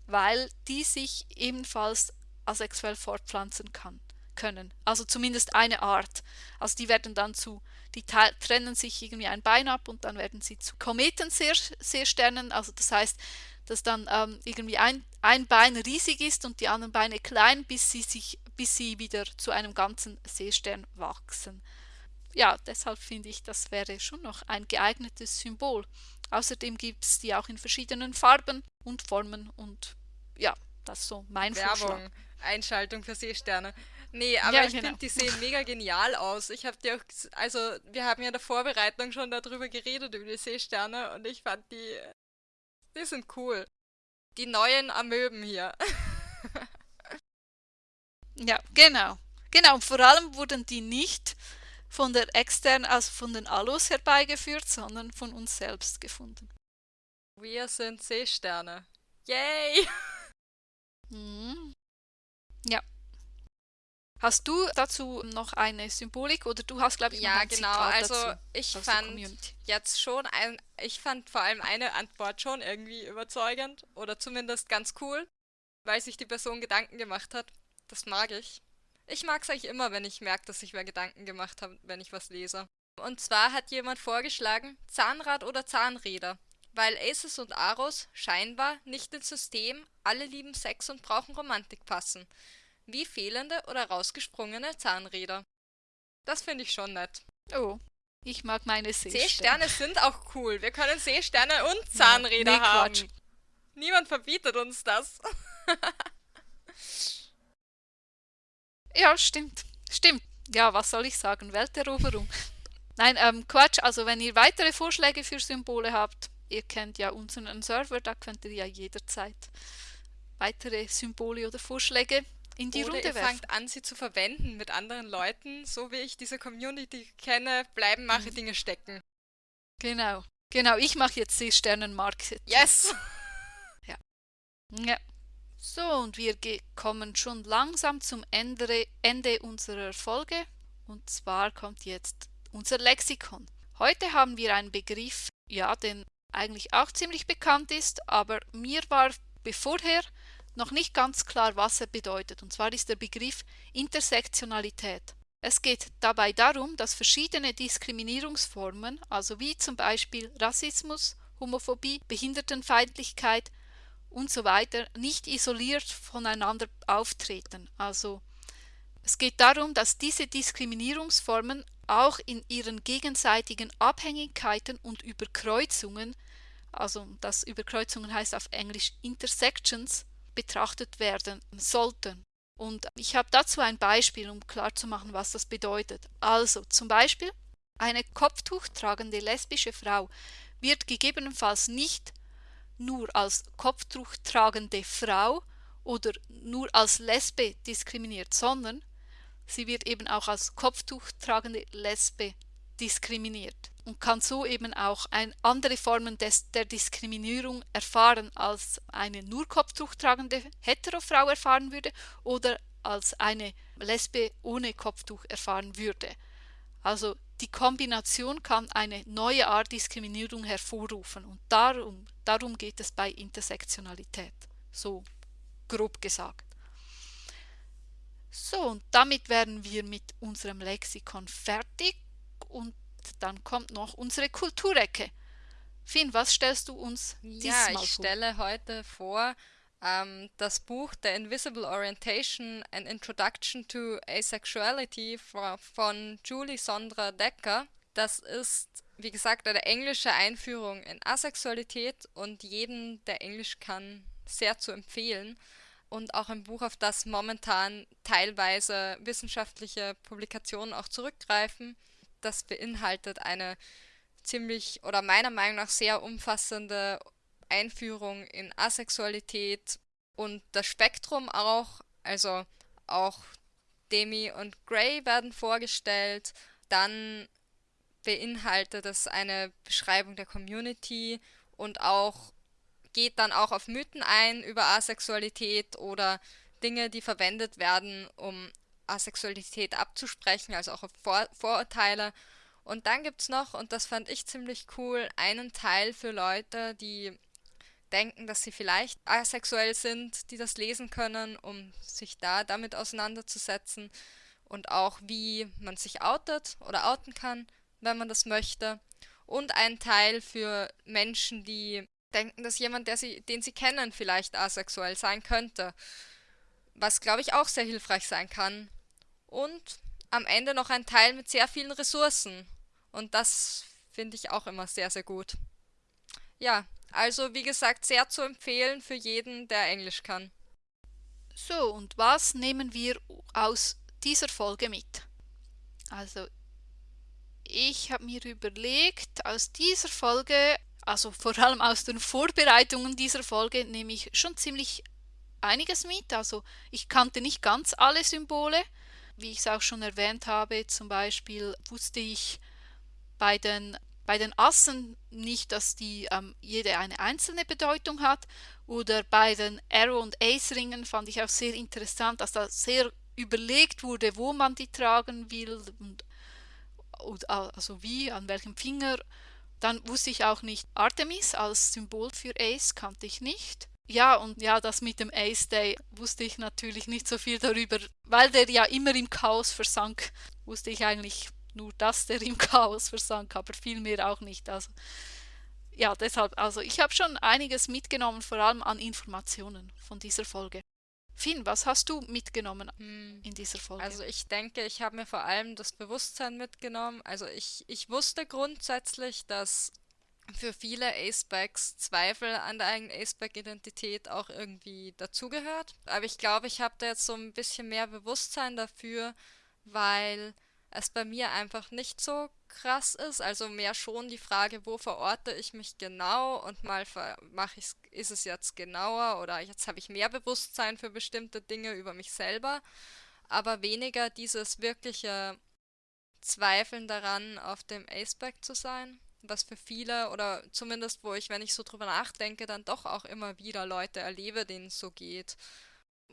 Speaker 1: weil die sich ebenfalls asexuell fortpflanzen kann, können. Also zumindest eine Art. Also die werden dann zu, die trennen sich irgendwie ein Bein ab und dann werden sie zu Kometenseesternen. Also das heißt, dass dann ähm, irgendwie ein, ein Bein riesig ist und die anderen Beine klein, bis sie, sich, bis sie wieder zu einem ganzen Seestern wachsen. Ja, deshalb finde ich, das wäre schon noch ein geeignetes Symbol. Außerdem gibt es die auch in verschiedenen Farben und Formen und ja, das ist so mein
Speaker 2: Werbung.
Speaker 1: Vorschlag.
Speaker 2: Einschaltung für Seesterne. Nee, aber ja, ich genau. finde, die sehen mega genial aus. Ich habe die auch, also wir haben ja in der Vorbereitung schon darüber geredet, über die Seesterne und ich fand die, die sind cool. Die neuen Amöben hier.
Speaker 1: ja, genau. Genau, und vor allem wurden die nicht von der externen, also von den Alus herbeigeführt, sondern von uns selbst gefunden.
Speaker 2: Wir sind Seesterne. Yay!
Speaker 1: Mhm. Ja. Hast du dazu noch eine Symbolik oder du hast, glaube ich,
Speaker 2: ja, genau. also ich fand jetzt schon ein, ich fand vor allem eine Antwort schon irgendwie überzeugend oder zumindest ganz cool, weil sich die Person Gedanken gemacht hat. Das mag ich. Ich mag es eigentlich immer, wenn ich merke, dass ich mir Gedanken gemacht habe, wenn ich was lese. Und zwar hat jemand vorgeschlagen, Zahnrad oder Zahnräder. Weil Aces und Aros scheinbar nicht ins System, alle lieben Sex und brauchen Romantik passen wie fehlende oder rausgesprungene Zahnräder. Das finde ich schon nett.
Speaker 1: Oh, ich mag meine Seesterne.
Speaker 2: Seesterne sind auch cool. Wir können Seesterne und Zahnräder ja, nee, haben. Niemand verbietet uns das.
Speaker 1: ja, stimmt. Stimmt. Ja, was soll ich sagen? Welteroberung. Nein, ähm, Quatsch. Also wenn ihr weitere Vorschläge für Symbole habt, ihr kennt ja unseren Server, da könnt ihr ja jederzeit weitere Symbole oder Vorschläge in die
Speaker 2: Oder
Speaker 1: Runde
Speaker 2: ihr fangt an, sie zu verwenden mit anderen Leuten. So wie ich diese Community kenne, bleiben mache mhm. Dinge stecken.
Speaker 1: Genau. Genau, ich mache jetzt Seesternenmarketing.
Speaker 2: Yes!
Speaker 1: ja. Ja. So, und wir kommen schon langsam zum Ende, Ende unserer Folge. Und zwar kommt jetzt unser Lexikon. Heute haben wir einen Begriff, ja, den eigentlich auch ziemlich bekannt ist, aber mir war bevorher noch nicht ganz klar, was er bedeutet, und zwar ist der Begriff Intersektionalität. Es geht dabei darum, dass verschiedene Diskriminierungsformen, also wie zum Beispiel Rassismus, Homophobie, Behindertenfeindlichkeit und so weiter, nicht isoliert voneinander auftreten. Also es geht darum, dass diese Diskriminierungsformen auch in ihren gegenseitigen Abhängigkeiten und Überkreuzungen, also das Überkreuzungen heißt auf Englisch Intersections, betrachtet werden sollten. Und ich habe dazu ein Beispiel, um klarzumachen, was das bedeutet. Also zum Beispiel, eine Kopftuch tragende lesbische Frau wird gegebenenfalls nicht nur als Kopftuch tragende Frau oder nur als Lesbe diskriminiert, sondern sie wird eben auch als Kopftuch tragende Lesbe diskriminiert und kann so eben auch ein, andere Formen des, der Diskriminierung erfahren, als eine nur Kopftuch tragende Heterofrau erfahren würde oder als eine Lesbe ohne Kopftuch erfahren würde. Also die Kombination kann eine neue Art Diskriminierung hervorrufen und darum, darum geht es bei Intersektionalität, so grob gesagt. So, und damit wären wir mit unserem Lexikon fertig und dann kommt noch unsere Kulturecke. Finn, was stellst du uns
Speaker 2: diesmal ja, ich vor? stelle heute vor ähm, das Buch The Invisible Orientation An Introduction to Asexuality von Julie Sondra Decker. Das ist, wie gesagt, eine englische Einführung in Asexualität und jeden, der Englisch kann, sehr zu empfehlen. Und auch ein Buch, auf das momentan teilweise wissenschaftliche Publikationen auch zurückgreifen. Das beinhaltet eine ziemlich oder meiner Meinung nach sehr umfassende Einführung in Asexualität und das Spektrum auch, also auch Demi und Grey werden vorgestellt, dann beinhaltet es eine Beschreibung der Community und auch geht dann auch auf Mythen ein über Asexualität oder Dinge, die verwendet werden, um Asexualität abzusprechen, also auch auf Vor Vorurteile. Und dann gibt es noch, und das fand ich ziemlich cool, einen Teil für Leute, die denken, dass sie vielleicht asexuell sind, die das lesen können, um sich da damit auseinanderzusetzen und auch wie man sich outet oder outen kann, wenn man das möchte. Und ein Teil für Menschen, die denken, dass jemand, der sie, den sie kennen, vielleicht asexuell sein könnte. Was, glaube ich, auch sehr hilfreich sein kann. Und am Ende noch ein Teil mit sehr vielen Ressourcen. Und das finde ich auch immer sehr, sehr gut. Ja, also wie gesagt, sehr zu empfehlen für jeden, der Englisch kann.
Speaker 1: So, und was nehmen wir aus dieser Folge mit? Also, ich habe mir überlegt, aus dieser Folge, also vor allem aus den Vorbereitungen dieser Folge, nehme ich schon ziemlich einiges mit. Also, ich kannte nicht ganz alle Symbole. Wie ich es auch schon erwähnt habe, zum Beispiel wusste ich bei den bei den Assen nicht, dass die ähm, jede eine einzelne Bedeutung hat. Oder bei den Arrow- und Ace-Ringen fand ich auch sehr interessant, dass da sehr überlegt wurde, wo man die tragen will und, also wie, an welchem Finger. Dann wusste ich auch nicht Artemis als Symbol für Ace, kannte ich nicht. Ja, und ja, das mit dem Ace Day wusste ich natürlich nicht so viel darüber, weil der ja immer im Chaos versank, wusste ich eigentlich nur, dass der im Chaos versank, aber viel mehr auch nicht. Also ja, deshalb, also ich habe schon einiges mitgenommen, vor allem an Informationen von dieser Folge. Finn, was hast du mitgenommen hm. in dieser Folge?
Speaker 2: Also ich denke, ich habe mir vor allem das Bewusstsein mitgenommen. Also ich, ich wusste grundsätzlich, dass für viele Acebacks Zweifel an der eigenen Aceback-Identität auch irgendwie dazugehört. Aber ich glaube, ich habe da jetzt so ein bisschen mehr Bewusstsein dafür, weil es bei mir einfach nicht so krass ist. Also mehr schon die Frage, wo verorte ich mich genau und mal mache ich ist es jetzt genauer oder jetzt habe ich mehr Bewusstsein für bestimmte Dinge über mich selber, aber weniger dieses wirkliche Zweifeln daran, auf dem Aceback zu sein, was für viele oder zumindest wo ich, wenn ich so drüber nachdenke, dann doch auch immer wieder Leute erlebe, denen es so geht,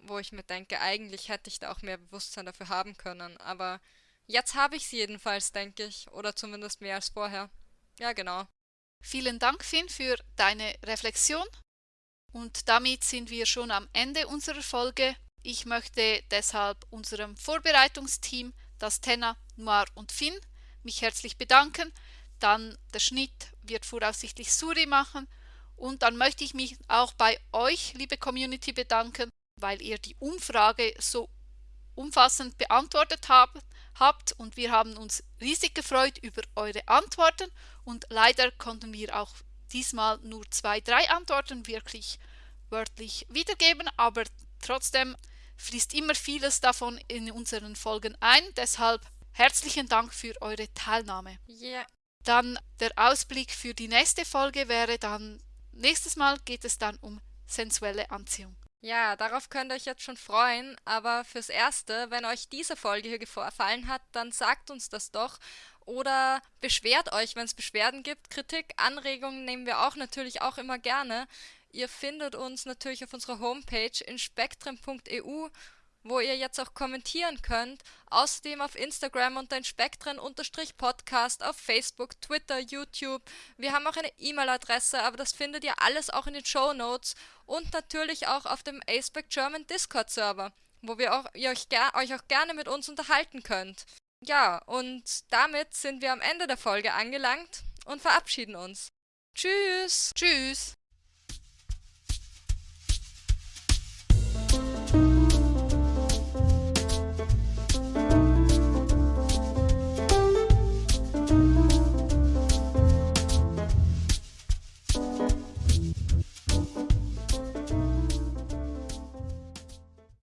Speaker 2: wo ich mir denke, eigentlich hätte ich da auch mehr Bewusstsein dafür haben können, aber Jetzt habe ich es jedenfalls, denke ich. Oder zumindest mehr als vorher. Ja, genau.
Speaker 1: Vielen Dank, Finn, für deine Reflexion. Und damit sind wir schon am Ende unserer Folge. Ich möchte deshalb unserem Vorbereitungsteam, das Tenna, Noir und Finn, mich herzlich bedanken. Dann der Schnitt wird voraussichtlich Suri machen. Und dann möchte ich mich auch bei euch, liebe Community, bedanken, weil ihr die Umfrage so umfassend beantwortet habt habt und wir haben uns riesig gefreut über eure Antworten und leider konnten wir auch diesmal nur zwei, drei Antworten wirklich wörtlich wiedergeben, aber trotzdem fließt immer vieles davon in unseren Folgen ein, deshalb herzlichen Dank für eure Teilnahme.
Speaker 2: Yeah.
Speaker 1: Dann der Ausblick für die nächste Folge wäre dann, nächstes Mal geht es dann um sensuelle Anziehung.
Speaker 2: Ja, darauf könnt ihr euch jetzt schon freuen, aber fürs Erste, wenn euch diese Folge hier gefallen hat, dann sagt uns das doch oder beschwert euch, wenn es Beschwerden gibt. Kritik, Anregungen nehmen wir auch natürlich auch immer gerne. Ihr findet uns natürlich auf unserer Homepage in spektrum.eu wo ihr jetzt auch kommentieren könnt. Außerdem auf Instagram unter den Spektren-Podcast, auf Facebook, Twitter, YouTube. Wir haben auch eine E-Mail-Adresse, aber das findet ihr alles auch in den Show Notes und natürlich auch auf dem Aceback German Discord-Server, wo wir auch, ihr euch, euch auch gerne mit uns unterhalten könnt. Ja, und damit sind wir am Ende der Folge angelangt und verabschieden uns. Tschüss!
Speaker 1: Tschüss!